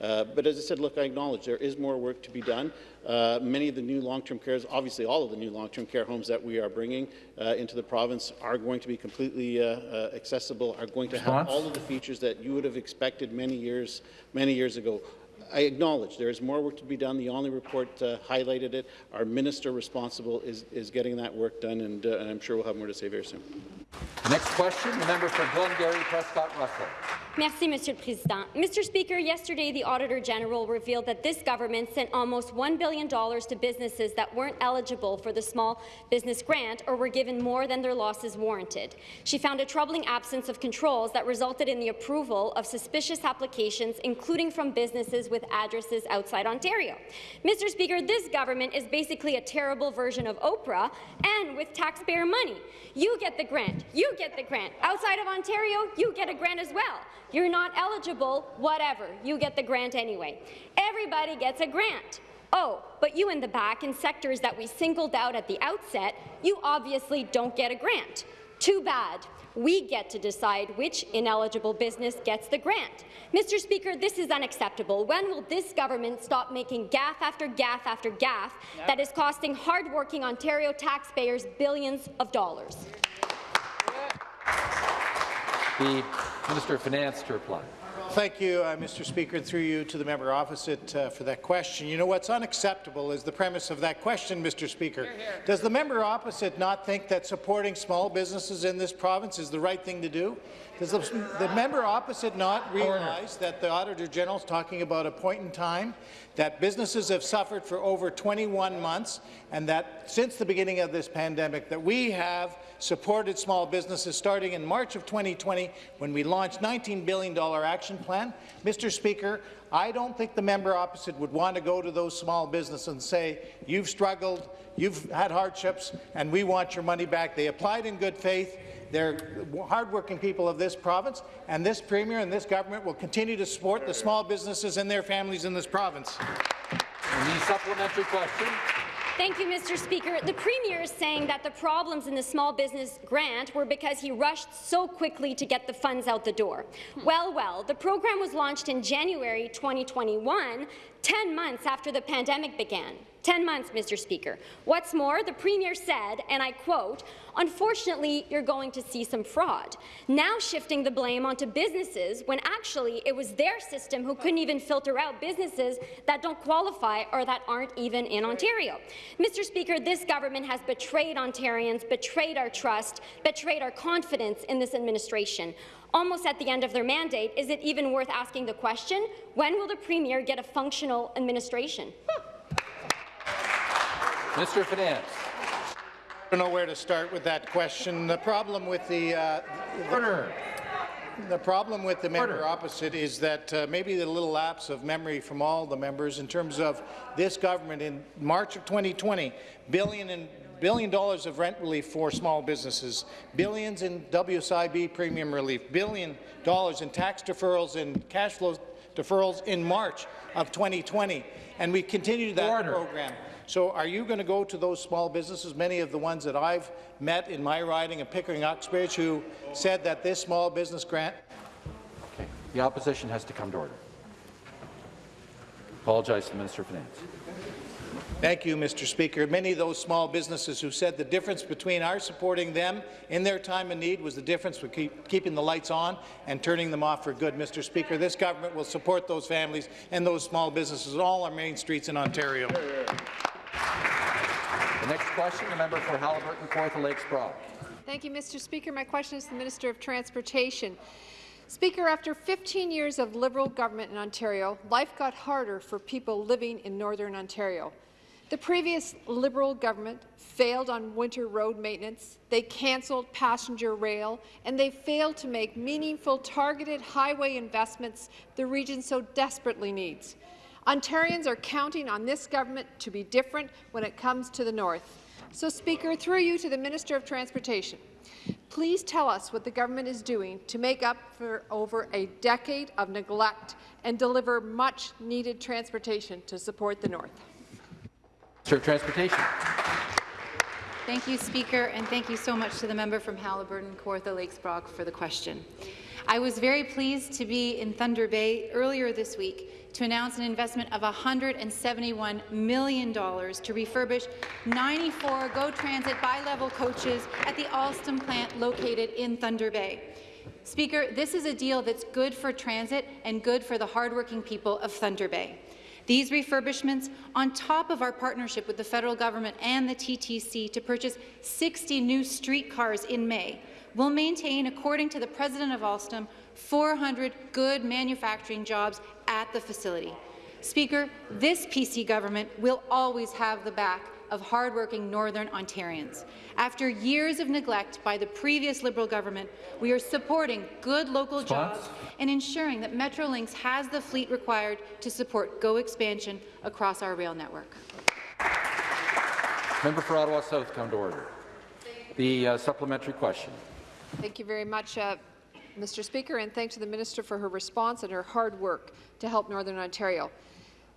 Uh, but as I said, look, I acknowledge there is more work to be done. Uh, many of the new long-term cares, obviously all of the new long-term care homes that we are bringing uh, into the province are going to be completely uh, uh, accessible, are going to Response? have all of the features that you would have expected many years, many years ago. I acknowledge there is more work to be done. The only report uh, highlighted it. Our minister responsible is, is getting that work done, and, uh, and I'm sure we'll have more to say very soon. Next question, the member for Glengarry, Prescott Russell. Merci, Monsieur le Président. Mr. Speaker, yesterday the Auditor General revealed that this government sent almost $1 billion to businesses that weren't eligible for the small business grant or were given more than their losses warranted. She found a troubling absence of controls that resulted in the approval of suspicious applications, including from businesses with addresses outside Ontario. Mr. Speaker, this government is basically a terrible version of Oprah and with taxpayer money. You get the grant. You get the grant. Outside of Ontario, you get a grant as well. You're not eligible, whatever. You get the grant anyway. Everybody gets a grant. Oh, but you in the back, in sectors that we singled out at the outset, you obviously don't get a grant. Too bad. We get to decide which ineligible business gets the grant. Mr. Speaker, this is unacceptable. When will this government stop making gaffe after gaffe after gaffe that is costing hardworking Ontario taxpayers billions of dollars? The Minister of Finance to reply. Thank you, uh, Mr. Speaker, and through you to the member opposite uh, for that question. You know what's unacceptable is the premise of that question, Mr. Speaker. Does the member opposite not think that supporting small businesses in this province is the right thing to do? Does the, the member opposite not realize that the Auditor General is talking about a point in time that businesses have suffered for over 21 months and that since the beginning of this pandemic that we have supported small businesses starting in March of 2020 when we launched $19 billion action plan. Mr. Speaker, I don't think the member opposite would want to go to those small businesses and say, you've struggled, you've had hardships, and we want your money back. They applied in good faith. They're hardworking people of this province, and this Premier and this government will continue to support the small businesses and their families in this province. And the supplementary question. Thank you, Mr. Speaker. The Premier is saying that the problems in the small business grant were because he rushed so quickly to get the funds out the door. Well, well, the program was launched in January 2021, 10 months after the pandemic began. 10 months, Mr. Speaker. What's more, the Premier said, and I quote, unfortunately, you're going to see some fraud. Now shifting the blame onto businesses when actually it was their system who couldn't even filter out businesses that don't qualify or that aren't even in Ontario. Mr. Speaker, this government has betrayed Ontarians, betrayed our trust, betrayed our confidence in this administration almost at the end of their mandate, is it even worth asking the question, when will the Premier get a functional administration? Mr. of Finance. I don't know where to start with that question. The problem with the, uh, the, the problem with the member opposite is that uh, maybe the little lapse of memory from all the members in terms of this government in March of 2020, billion and billion dollars of rent relief for small businesses, billions in WSIB premium relief, billion dollars in tax deferrals and cash flow deferrals in March of 2020, and we continued that Order. program. So are you going to go to those small businesses, many of the ones that I've met in my riding of Pickering-Uxbridge, who said that this small business grant Okay. The opposition has to come to order. Apologize to the Minister of Finance. Thank you, Mr. Speaker. Many of those small businesses who said the difference between our supporting them in their time of need was the difference between keep, keeping the lights on and turning them off for good, Mr. Speaker. This government will support those families and those small businesses on all our main streets in Ontario. The next question, the member for Haliburton, Kawartha Lakes Brock. Thank you, Mr. Speaker. My question is to the Minister of Transportation. Speaker, after 15 years of Liberal government in Ontario, life got harder for people living in Northern Ontario. The previous Liberal government failed on winter road maintenance, they cancelled passenger rail, and they failed to make meaningful, targeted highway investments the region so desperately needs. Ontarians are counting on this government to be different when it comes to the north. So, Speaker, through you to the Minister of Transportation, please tell us what the government is doing to make up for over a decade of neglect and deliver much-needed transportation to support the north. Minister of Transportation. Thank you, Speaker, and thank you so much to the member from Haliburton, Kawartha Lakes Brock for the question. I was very pleased to be in Thunder Bay earlier this week to announce an investment of $171 million to refurbish 94 GO Transit bi-level coaches at the Alstom plant located in Thunder Bay. Speaker, this is a deal that's good for transit and good for the hardworking people of Thunder Bay. These refurbishments, on top of our partnership with the federal government and the TTC to purchase 60 new streetcars in May, will maintain, according to the president of Alstom, 400 good manufacturing jobs at the facility. Speaker, this PC government will always have the back of hardworking Northern Ontarians. After years of neglect by the previous Liberal government, we are supporting good local jobs and ensuring that Metrolinx has the fleet required to support GO expansion across our rail network. Member for Ottawa South, come to order. The uh, supplementary question. Thank you very much, uh, Mr. Speaker, and thanks to the Minister for her response and her hard work to help Northern Ontario.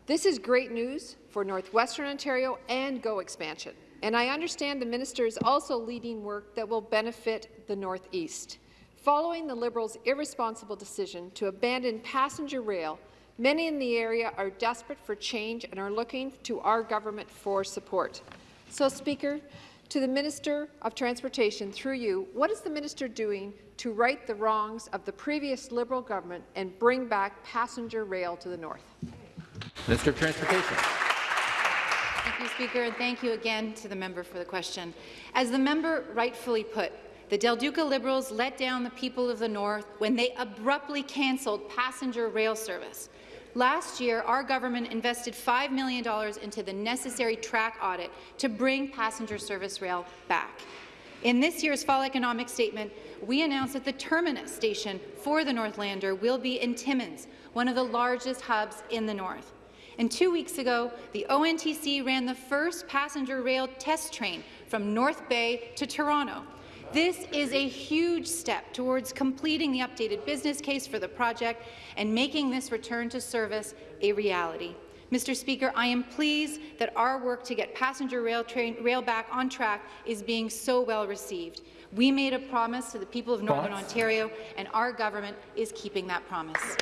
This is great news for Northwestern Ontario and GO expansion, and I understand the Minister is also leading work that will benefit the Northeast. Following the Liberals' irresponsible decision to abandon passenger rail, many in the area are desperate for change and are looking to our government for support. So, Speaker, to the Minister of Transportation, through you, what is the minister doing to right the wrongs of the previous Liberal government and bring back passenger rail to the north? Minister of Transportation. Thank you, Speaker, and thank you again to the member for the question. As the member rightfully put, the Del Duca Liberals let down the people of the North when they abruptly cancelled passenger rail service. Last year, our government invested $5 million into the necessary track audit to bring passenger service rail back. In this year's fall economic statement, we announced that the terminus station for the Northlander will be in Timmins, one of the largest hubs in the north. And two weeks ago, the ONTC ran the first passenger rail test train from North Bay to Toronto. This is a huge step towards completing the updated business case for the project and making this return to service a reality. Mr. Speaker, I am pleased that our work to get passenger rail, train, rail back on track is being so well received. We made a promise to the people of Northern? Ontario, and our government is keeping that promise.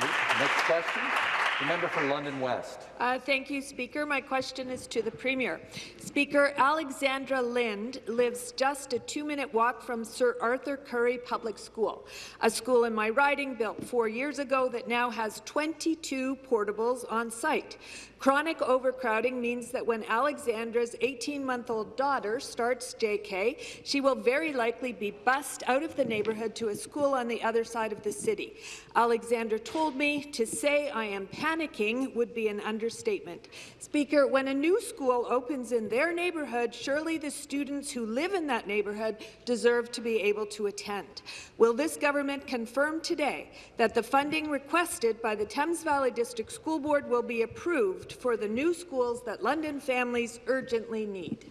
Next question. The member for London West. Uh, thank you, Speaker. My question is to the Premier. Speaker, Alexandra Lind lives just a two-minute walk from Sir Arthur Currie Public School, a school in my riding built four years ago that now has 22 portables on site. Chronic overcrowding means that when Alexandra's 18-month-old daughter starts JK, she will very likely be bussed out of the neighbourhood to a school on the other side of the city. Alexandra told me to say I am panicking would be an understatement. Speaker, when a new school opens in their neighbourhood, surely the students who live in that neighbourhood deserve to be able to attend. Will this government confirm today that the funding requested by the Thames Valley District School Board will be approved for the new schools that London families urgently need?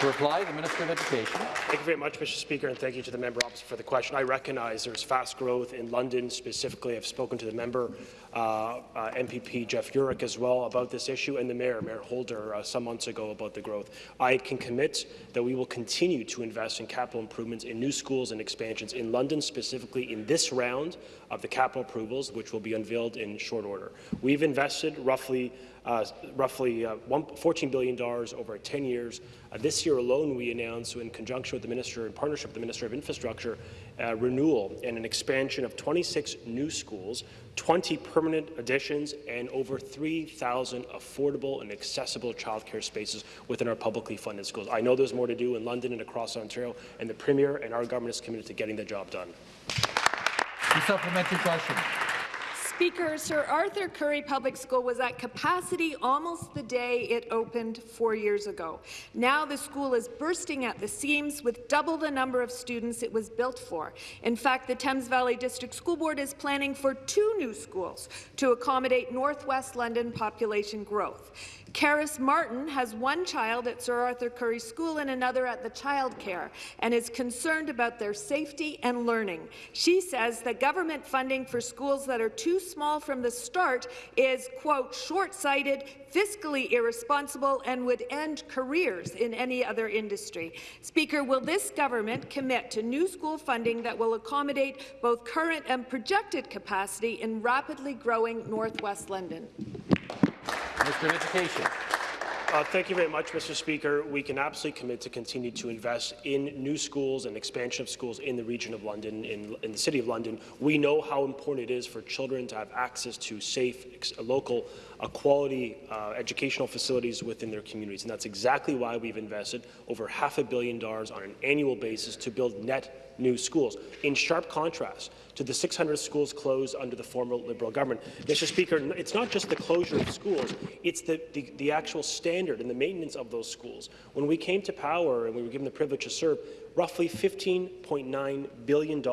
To reply, the Minister of Education. Thank you very much, Mr. Speaker, and thank you to the member opposite for the question. I recognize there's fast growth in London specifically. I've spoken to the member, uh, uh, MPP Jeff Yurek, as well about this issue, and the mayor, Mayor Holder, uh, some months ago about the growth. I can commit that we will continue to invest in capital improvements in new schools and expansions in London, specifically in this round of the capital approvals, which will be unveiled in short order. We've invested roughly uh, roughly uh, $14 billion over 10 years. Uh, this year alone, we announced, in conjunction with the Minister, in partnership with the Minister of Infrastructure, uh, renewal and an expansion of 26 new schools, 20 permanent additions, and over 3,000 affordable and accessible childcare spaces within our publicly funded schools. I know there's more to do in London and across Ontario, and the Premier and our government is committed to getting the job done. The supplementary question. Speaker, Sir Arthur Currie Public School was at capacity almost the day it opened four years ago. Now the school is bursting at the seams with double the number of students it was built for. In fact, the Thames Valley District School Board is planning for two new schools to accommodate Northwest London population growth. Karis Martin has one child at Sir Arthur Currie School and another at the childcare and is concerned about their safety and learning. She says that government funding for schools that are too small from the start is, quote, short-sighted, fiscally irresponsible and would end careers in any other industry. Speaker, will this government commit to new school funding that will accommodate both current and projected capacity in rapidly growing Northwest London? Minister of Education. Uh, thank you very much, Mr. Speaker. We can absolutely commit to continue to invest in new schools and expansion of schools in the region of London, in, in the City of London. We know how important it is for children to have access to safe, local, uh, quality uh, educational facilities within their communities, and that's exactly why we've invested over half a billion dollars on an annual basis to build net new schools, in sharp contrast to the 600 schools closed under the former Liberal government. Mr. Speaker, it's not just the closure of schools, it's the, the, the actual standard and the maintenance of those schools. When we came to power and we were given the privilege to serve, roughly $15.9 billion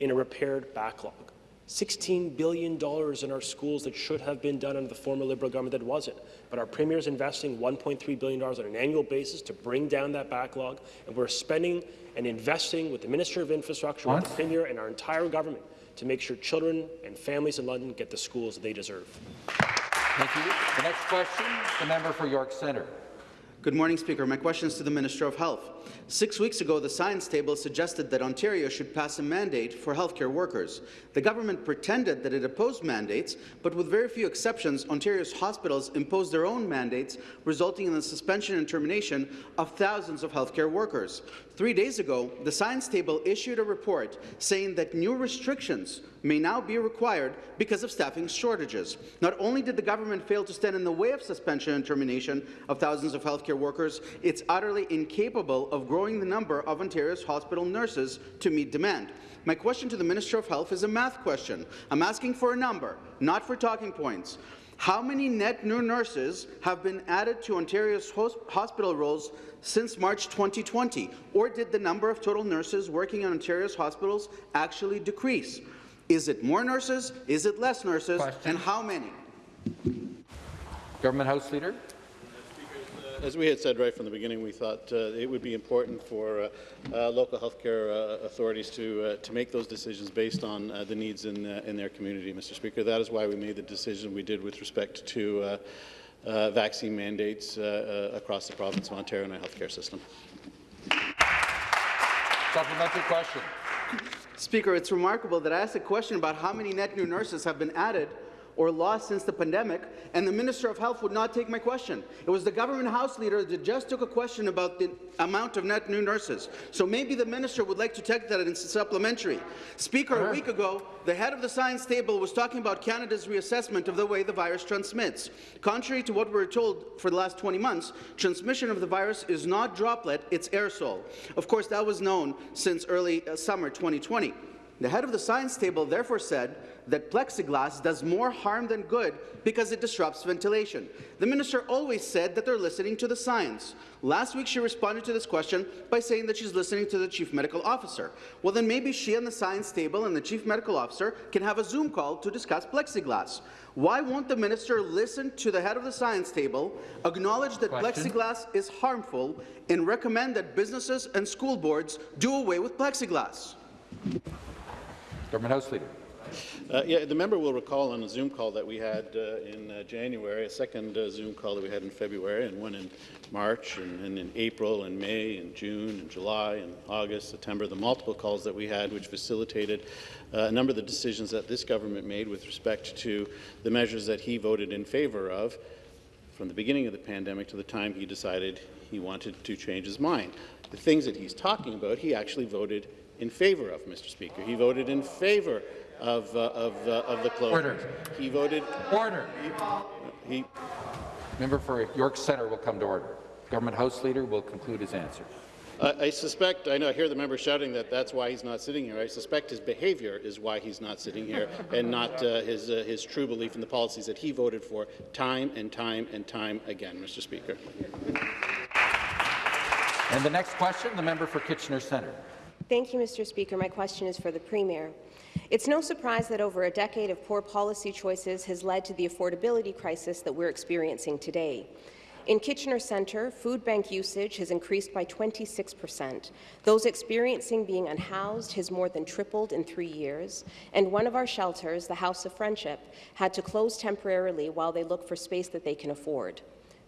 in a repaired backlog. $16 billion in our schools that should have been done under the former Liberal government that wasn't. But our Premier is investing $1.3 billion on an annual basis to bring down that backlog, and we're spending and investing with the Minister of Infrastructure, with the Premier, and our entire government to make sure children and families in London get the schools they deserve. Thank you. The next question, the member for York Centre. Good morning, Speaker. My question is to the Minister of Health. Six weeks ago, the Science Table suggested that Ontario should pass a mandate for healthcare workers. The government pretended that it opposed mandates, but with very few exceptions, Ontario's hospitals imposed their own mandates, resulting in the suspension and termination of thousands of healthcare workers. Three days ago, the Science Table issued a report saying that new restrictions may now be required because of staffing shortages. Not only did the government fail to stand in the way of suspension and termination of thousands of healthcare workers, it's utterly incapable of growing the number of Ontario's hospital nurses to meet demand. My question to the Minister of Health is a math question. I'm asking for a number, not for talking points. How many net new nurses have been added to Ontario's hospital rolls since March 2020? Or did the number of total nurses working in Ontario's hospitals actually decrease? Is it more nurses? Is it less nurses? And how many? Government House Leader. As we had said right from the beginning, we thought uh, it would be important for uh, uh, local healthcare uh, authorities to uh, to make those decisions based on uh, the needs in uh, in their community, Mr. Speaker. That is why we made the decision we did with respect to uh, uh, vaccine mandates uh, uh, across the province of Ontario and our healthcare system. Supplementary question. Speaker, it's remarkable that I asked a question about how many net new nurses have been added or lost since the pandemic, and the Minister of Health would not take my question. It was the government House Leader that just took a question about the amount of net new nurses. So maybe the Minister would like to take that in supplementary. Speaker, a week ago, the head of the science table was talking about Canada's reassessment of the way the virus transmits. Contrary to what we were told for the last 20 months, transmission of the virus is not droplet, it's aerosol. Of course, that was known since early uh, summer 2020. The head of the science table therefore said that plexiglass does more harm than good because it disrupts ventilation. The minister always said that they're listening to the science. Last week, she responded to this question by saying that she's listening to the chief medical officer. Well, then maybe she and the science table and the chief medical officer can have a Zoom call to discuss plexiglass. Why won't the minister listen to the head of the science table, acknowledge that Question. plexiglass is harmful, and recommend that businesses and school boards do away with plexiglass? Government House Leader. Uh, yeah, the member will recall on a Zoom call that we had uh, in uh, January, a second uh, Zoom call that we had in February, and one in March, and, and in April, and May, and June, and July, and August, September, the multiple calls that we had, which facilitated uh, a number of the decisions that this government made with respect to the measures that he voted in favor of from the beginning of the pandemic to the time he decided he wanted to change his mind. The things that he's talking about, he actually voted in favor of, Mr. Speaker. He voted in favor of, uh, of, uh, of the closure. Order. He voted. Order. He, he, Member for York Centre will come to order. Government House Leader will conclude his answer. I I suspect, I know, I hear the member shouting that that's why he's not sitting here. I suspect his behaviour is why he's not sitting here, and not uh, his, uh, his true belief in the policies that he voted for time and time and time again, Mr. Speaker. And the next question, the member for Kitchener Centre. Thank you, Mr. Speaker. My question is for the Premier. It's no surprise that over a decade of poor policy choices has led to the affordability crisis that we're experiencing today. In Kitchener Centre, food bank usage has increased by 26 percent. Those experiencing being unhoused has more than tripled in three years, and one of our shelters, the House of Friendship, had to close temporarily while they look for space that they can afford.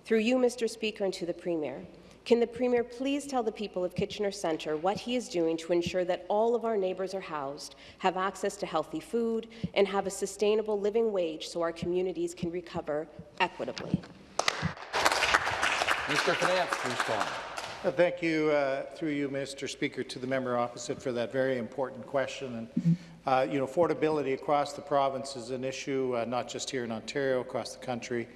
Through you, Mr. Speaker, and to the Premier, can the Premier please tell the people of Kitchener Centre what he is doing to ensure that all of our neighbours are housed, have access to healthy food, and have a sustainable living wage so our communities can recover equitably? Mr. Finance to respond. Thank you, uh, through you, Mr. Speaker, to the member opposite for that very important question. And, uh, you know, affordability across the province is an issue, uh, not just here in Ontario, across the country.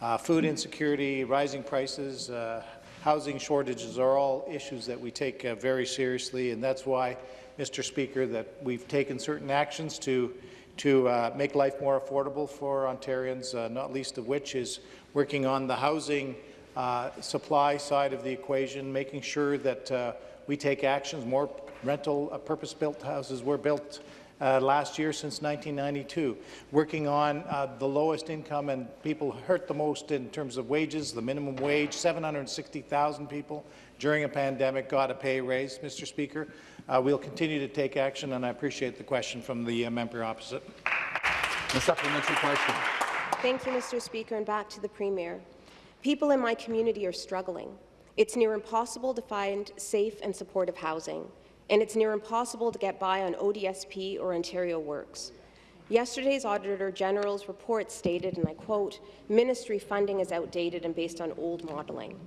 Uh, food insecurity, rising prices, uh, housing shortages are all issues that we take uh, very seriously, and that's why, Mr. Speaker, that we've taken certain actions to to uh, make life more affordable for Ontarians, uh, not least of which is working on the housing uh, supply side of the equation, making sure that uh, we take actions. More rental uh, purpose-built houses were built uh, last year since 1992, working on uh, the lowest income and people hurt the most in terms of wages, the minimum wage, 760,000 people during a pandemic got a pay raise, Mr. Speaker. Uh, we'll continue to take action, and I appreciate the question from the uh, member opposite. The supplementary question. Thank you, Mr. Speaker, and back to the Premier. People in my community are struggling. It's near impossible to find safe and supportive housing, and it's near impossible to get by on ODSP or Ontario Works. Yesterday's Auditor General's report stated, and I quote, ministry funding is outdated and based on old modelling.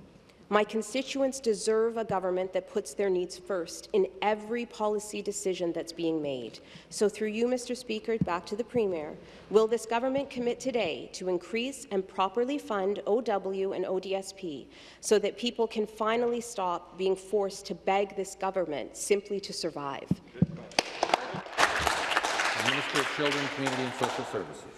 My constituents deserve a government that puts their needs first in every policy decision that's being made. So through you, Mr. Speaker, back to the Premier, will this government commit today to increase and properly fund OW and ODSP so that people can finally stop being forced to beg this government simply to survive? Minister of Children, Community and Social Services.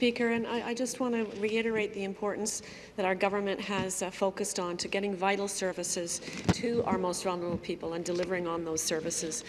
Speaker, and I, I, just want to reiterate the importance that our government has uh, focused on to getting vital services to our most vulnerable people and delivering on those services.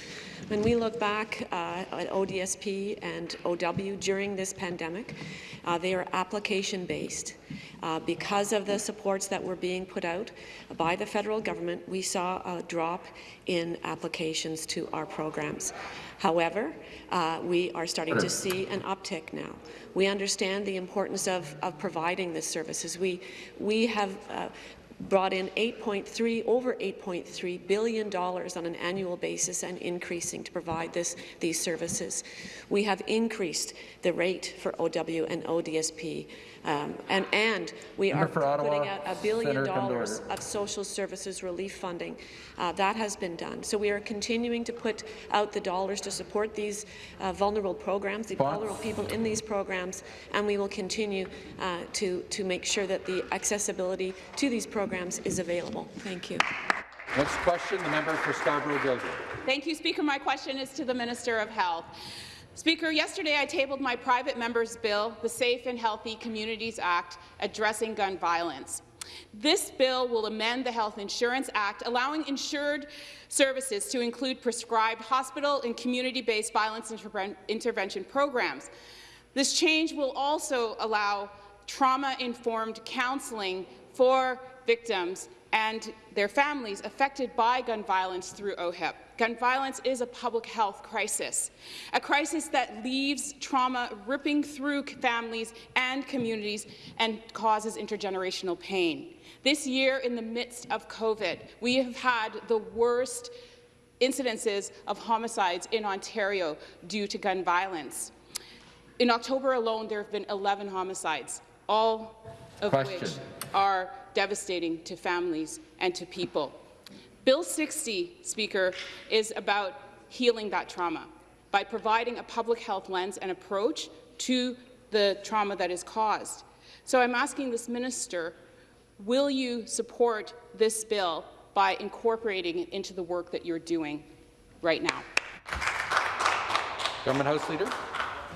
When we look back uh, at ODSP and OW during this pandemic, uh, they are application-based. Uh, because of the supports that were being put out by the federal government, we saw a drop in applications to our programs. However, uh, we are starting to see an uptick now. We understand the importance of, of providing this services. We, we have uh, brought in 8.3 over 8.3 billion dollars on an annual basis and increasing to provide this these services. We have increased the rate for OW and ODSP um, and, and we are putting Ottawa, out a billion Senator, dollars of social services relief funding. Uh, that has been done. So we are continuing to put out the dollars to support these uh, vulnerable programs, the Box. vulnerable people in these programs, and we will continue uh, to, to make sure that the accessibility to these programs is available. Thank you. Next question, the member for Scarborough-Guildwood. Thank you, Speaker. My question is to the Minister of Health. Speaker, yesterday I tabled my private member's bill, the Safe and Healthy Communities Act, addressing gun violence. This bill will amend the Health Insurance Act, allowing insured services to include prescribed hospital and community-based violence interve intervention programs. This change will also allow trauma-informed counseling for victims and their families affected by gun violence through OHIP. Gun violence is a public health crisis, a crisis that leaves trauma ripping through families and communities and causes intergenerational pain. This year, in the midst of COVID, we have had the worst incidences of homicides in Ontario due to gun violence. In October alone, there have been 11 homicides, all of Question. which are devastating to families and to people. Bill 60, Speaker, is about healing that trauma by providing a public health lens and approach to the trauma that is caused. So I'm asking this minister, will you support this bill by incorporating it into the work that you're doing right now. Government House Leader.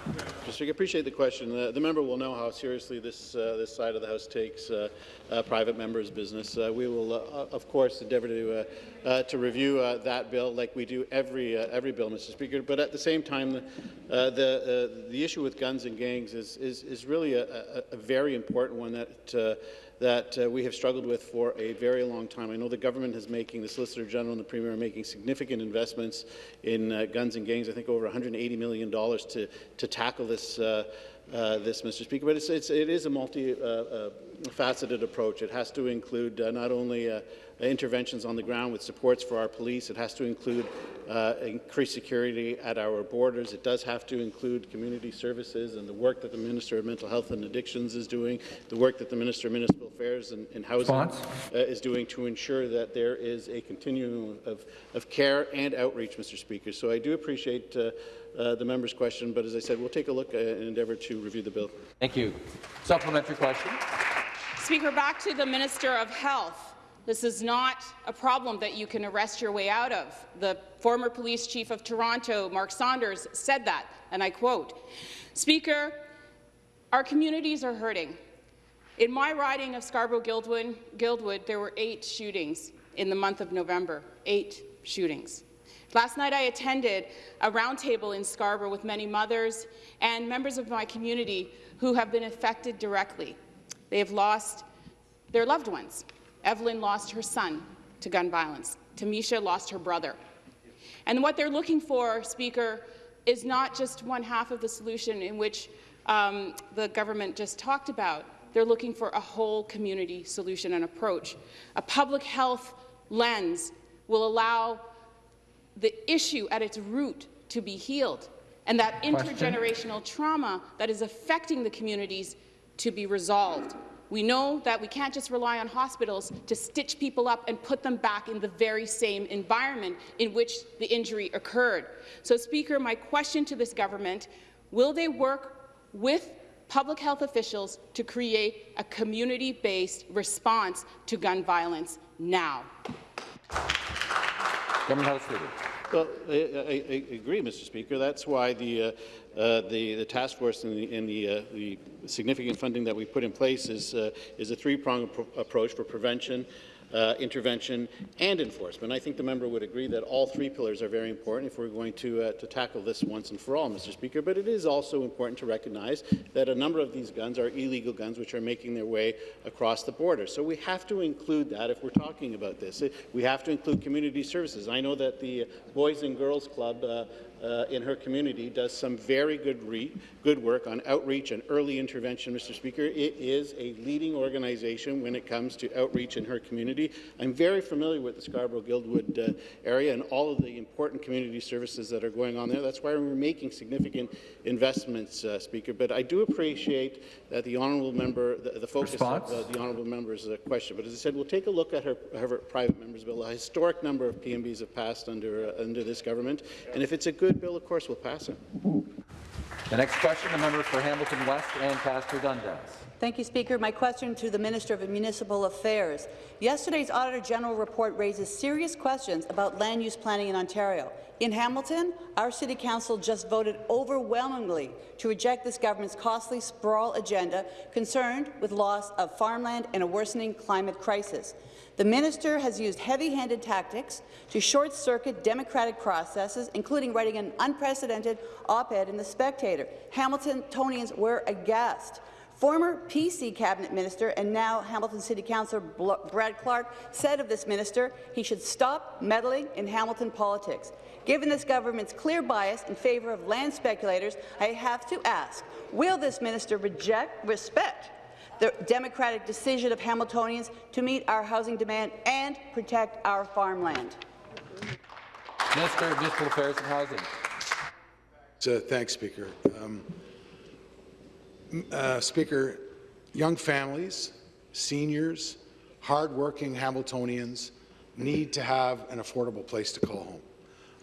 Mr. Speaker, I appreciate the question. Uh, the member will know how seriously this uh, this side of the House takes uh, uh private members' business. Uh, we will, uh, of course, endeavour to to review that bill like we do every every bill, Mr. Speaker. But at the same time, the the, the issue with guns and gangs is is, is really a, a, a very important one that that uh, we have struggled with for a very long time. I know the government is making, the Solicitor General and the Premier are making significant investments in uh, guns and gangs, I think over $180 million to, to tackle this, uh, uh, this, Mr. Speaker. But it's, it's, it is a multi-faceted uh, uh, approach. It has to include not only interventions on the ground with supports for our police. It has to include uh, increased security at our borders. It does have to include community services and the work that the Minister of Mental Health and Addictions is doing, the work that the Minister of Municipal Affairs and, and Housing uh, is doing to ensure that there is a continuum of, of care and outreach, Mr. Speaker. So I do appreciate uh, uh, the member's question, but as I said, we'll take a look uh, and endeavour to review the bill. Thank you. Supplementary question. Speaker, back to the Minister of Health. This is not a problem that you can arrest your way out of. The former police chief of Toronto, Mark Saunders, said that, and I quote, Speaker, our communities are hurting. In my riding of Scarborough-Guildwood, Guildwood, there were eight shootings in the month of November, eight shootings. Last night I attended a roundtable in Scarborough with many mothers and members of my community who have been affected directly. They have lost their loved ones. Evelyn lost her son to gun violence. Tamisha lost her brother. And what they're looking for, Speaker, is not just one half of the solution in which um, the government just talked about. They're looking for a whole community solution and approach. A public health lens will allow the issue at its root to be healed and that intergenerational trauma that is affecting the communities to be resolved. We know that we can't just rely on hospitals to stitch people up and put them back in the very same environment in which the injury occurred. So, Speaker, my question to this government, will they work with public health officials to create a community-based response to gun violence now? Government Leader. Well, I, I, agree, Mr. Speaker. That's why the, uh, uh, the, the, task force and the, and the, uh, the, significant funding that we put in place is, uh, is a three-pronged approach for prevention, uh, intervention and enforcement. I think the member would agree that all three pillars are very important if we're going to, uh, to tackle this once and for all, Mr. Speaker. But it is also important to recognize that a number of these guns are illegal guns which are making their way across the border. So we have to include that if we're talking about this. We have to include community services. I know that the Boys and Girls Club uh, uh, in her community does some very good, good work on outreach and early intervention, Mr. Speaker. It is a leading organization when it comes to outreach in her community. I'm very familiar with the Scarborough-Guildwood uh, area and all of the important community services that are going on there. That's why we're making significant investments, uh, Speaker. But I do appreciate that the honourable member, the, the focus Response? of uh, the honourable member's uh, question. But as I said, we'll take a look at her, her private member's bill. A historic number of PMBs have passed under uh, under this government, and if it's a good bill, of course, we'll pass it. The next question, the member for Hamilton West, Ancaster Dundas. Thank you, Speaker. My question to the Minister of Municipal Affairs. Yesterday's Auditor General report raises serious questions about land use planning in Ontario. In Hamilton, our City Council just voted overwhelmingly to reject this government's costly sprawl agenda concerned with loss of farmland and a worsening climate crisis. The minister has used heavy-handed tactics to short-circuit democratic processes, including writing an unprecedented op-ed in The Spectator. Hamiltonians were aghast. Former PC cabinet minister and now Hamilton City Councillor Brad Clark said of this minister he should stop meddling in Hamilton politics. Given this government's clear bias in favour of land speculators, I have to ask, will this minister reject, respect the democratic decision of Hamiltonians to meet our housing demand and protect our farmland. Minister of Municipal Affairs and Housing. So, thanks, Speaker. Um, uh, Speaker, young families, seniors, hardworking Hamiltonians need to have an affordable place to call home.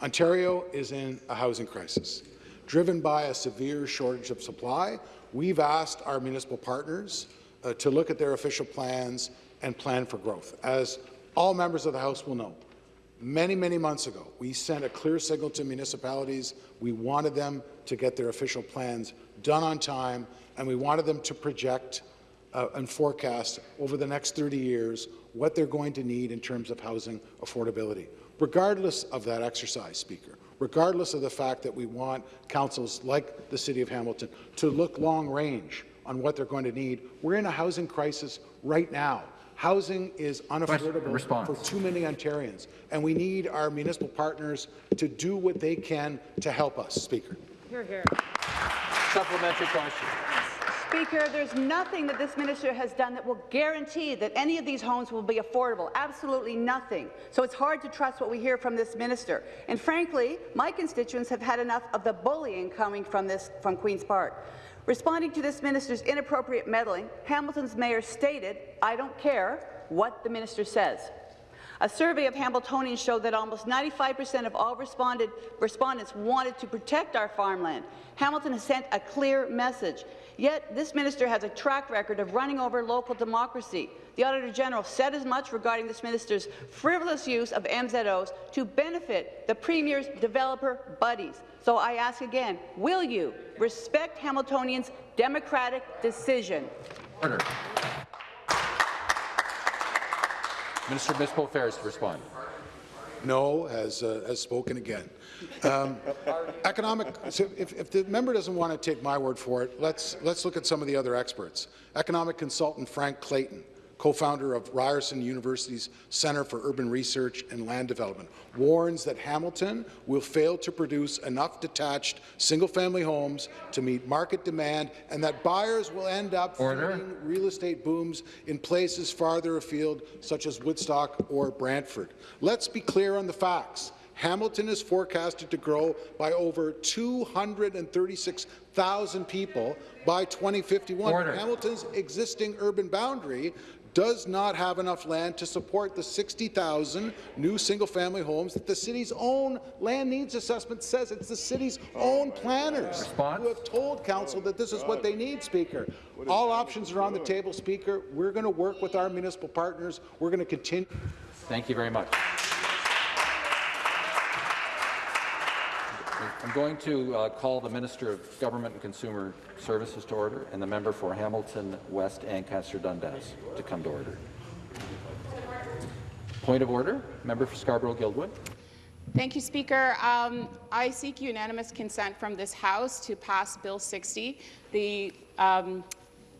Ontario is in a housing crisis. Driven by a severe shortage of supply, we've asked our municipal partners uh, to look at their official plans and plan for growth. As All members of the House will know. Many, many months ago, we sent a clear signal to municipalities. We wanted them to get their official plans done on time, and we wanted them to project uh, and forecast over the next 30 years what they're going to need in terms of housing affordability. Regardless of that exercise, Speaker, regardless of the fact that we want councils like the City of Hamilton to look long range on what they're going to need, we're in a housing crisis right now. Housing is unaffordable response. for too many Ontarians, and we need our municipal partners to do what they can to help us, Speaker. Here, here. Supplementary question. Speaker, there's nothing that this minister has done that will guarantee that any of these homes will be affordable. Absolutely nothing. So it's hard to trust what we hear from this minister. And frankly, my constituents have had enough of the bullying coming from this from Queen's Park. Responding to this minister's inappropriate meddling, Hamilton's mayor stated, I don't care what the minister says. A survey of Hamiltonians showed that almost 95% of all respondents wanted to protect our farmland. Hamilton has sent a clear message. Yet this minister has a track record of running over local democracy. The Auditor General said as much regarding this minister's frivolous use of MZOs to benefit the Premier's developer buddies. So I ask again, will you respect Hamiltonians' democratic decision? Order. Minister of Municipal Affairs to respond. No has, uh, has spoken again. Um, economic, so if, if the member doesn't want to take my word for it, let's, let's look at some of the other experts. Economic consultant Frank Clayton, co-founder of Ryerson University's Centre for Urban Research and Land Development, warns that Hamilton will fail to produce enough detached single-family homes to meet market demand and that buyers will end up fleeing real estate booms in places farther afield, such as Woodstock or Brantford. Let's be clear on the facts. Hamilton is forecasted to grow by over 236,000 people by 2051. Order. Hamilton's existing urban boundary does not have enough land to support the 60,000 new single-family homes that the city's own land needs assessment says it's the city's own planners Response? who have told council that this is what they need, Speaker. All options are on the table, Speaker. We're going to work with our municipal partners. We're going to continue. Thank you very much. I'm going to uh, call the Minister of Government and Consumer Services to order and the member for Hamilton West Ancaster Dundas to come to order. Point of order, member for Scarborough-Guildwood. Thank you, Speaker. Um, I seek unanimous consent from this House to pass Bill 60. The um,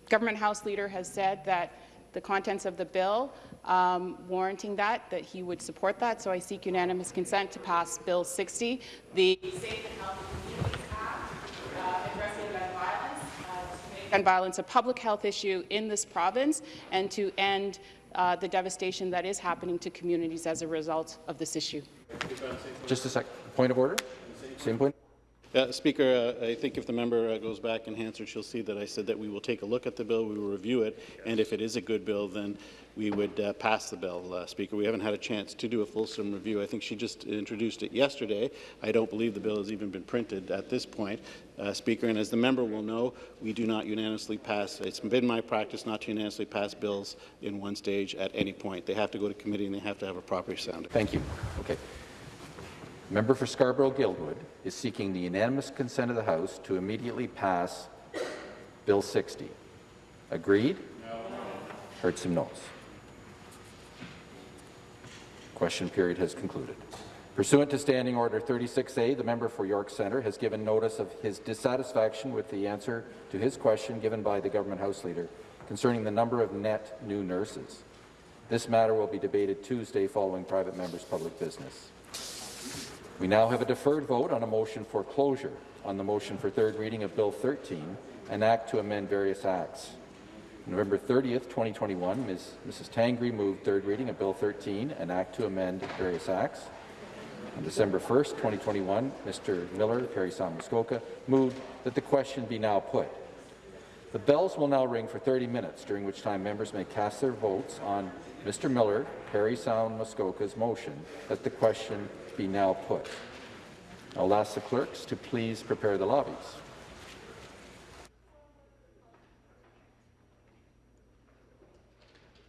Government House Leader has said that the contents of the bill um, warranting that, that he would support that, so I seek unanimous consent to pass Bill 60. The and uh, violence, uh, violence a public health issue in this province, and to end uh, the devastation that is happening to communities as a result of this issue. Just a second. Point of order. Same point. Uh, Speaker, uh, I think if the member uh, goes back and answers, she'll see that I said that we will take a look at the bill, we will review it, and if it is a good bill, then we would uh, pass the bill, uh, Speaker. We haven't had a chance to do a fulsome review. I think she just introduced it yesterday. I don't believe the bill has even been printed at this point, uh, Speaker. And as the member will know, we do not unanimously pass. It's been my practice not to unanimously pass bills in one stage at any point. They have to go to committee and they have to have a proper sound. Thank you. Okay. The member for Scarborough-Guildwood is seeking the unanimous consent of the House to immediately pass Bill 60. Agreed? No. Heard some no's. Question period has concluded. Pursuant to Standing Order 36A, the member for York Centre has given notice of his dissatisfaction with the answer to his question given by the Government House Leader concerning the number of net new nurses. This matter will be debated Tuesday following private members' public business. We now have a deferred vote on a motion for closure on the motion for third reading of Bill 13, an act to amend various acts. November 30th, 2021, Ms. Mrs. Tangri moved third reading of Bill 13, an act to amend various acts. On December 1st, 2021, Mr. Miller, Parry Sound Muskoka, moved that the question be now put. The bells will now ring for 30 minutes, during which time members may cast their votes on Mr. Miller, Parry Sound Muskoka's motion that the question be now put. I'll ask the clerks to please prepare the lobbies.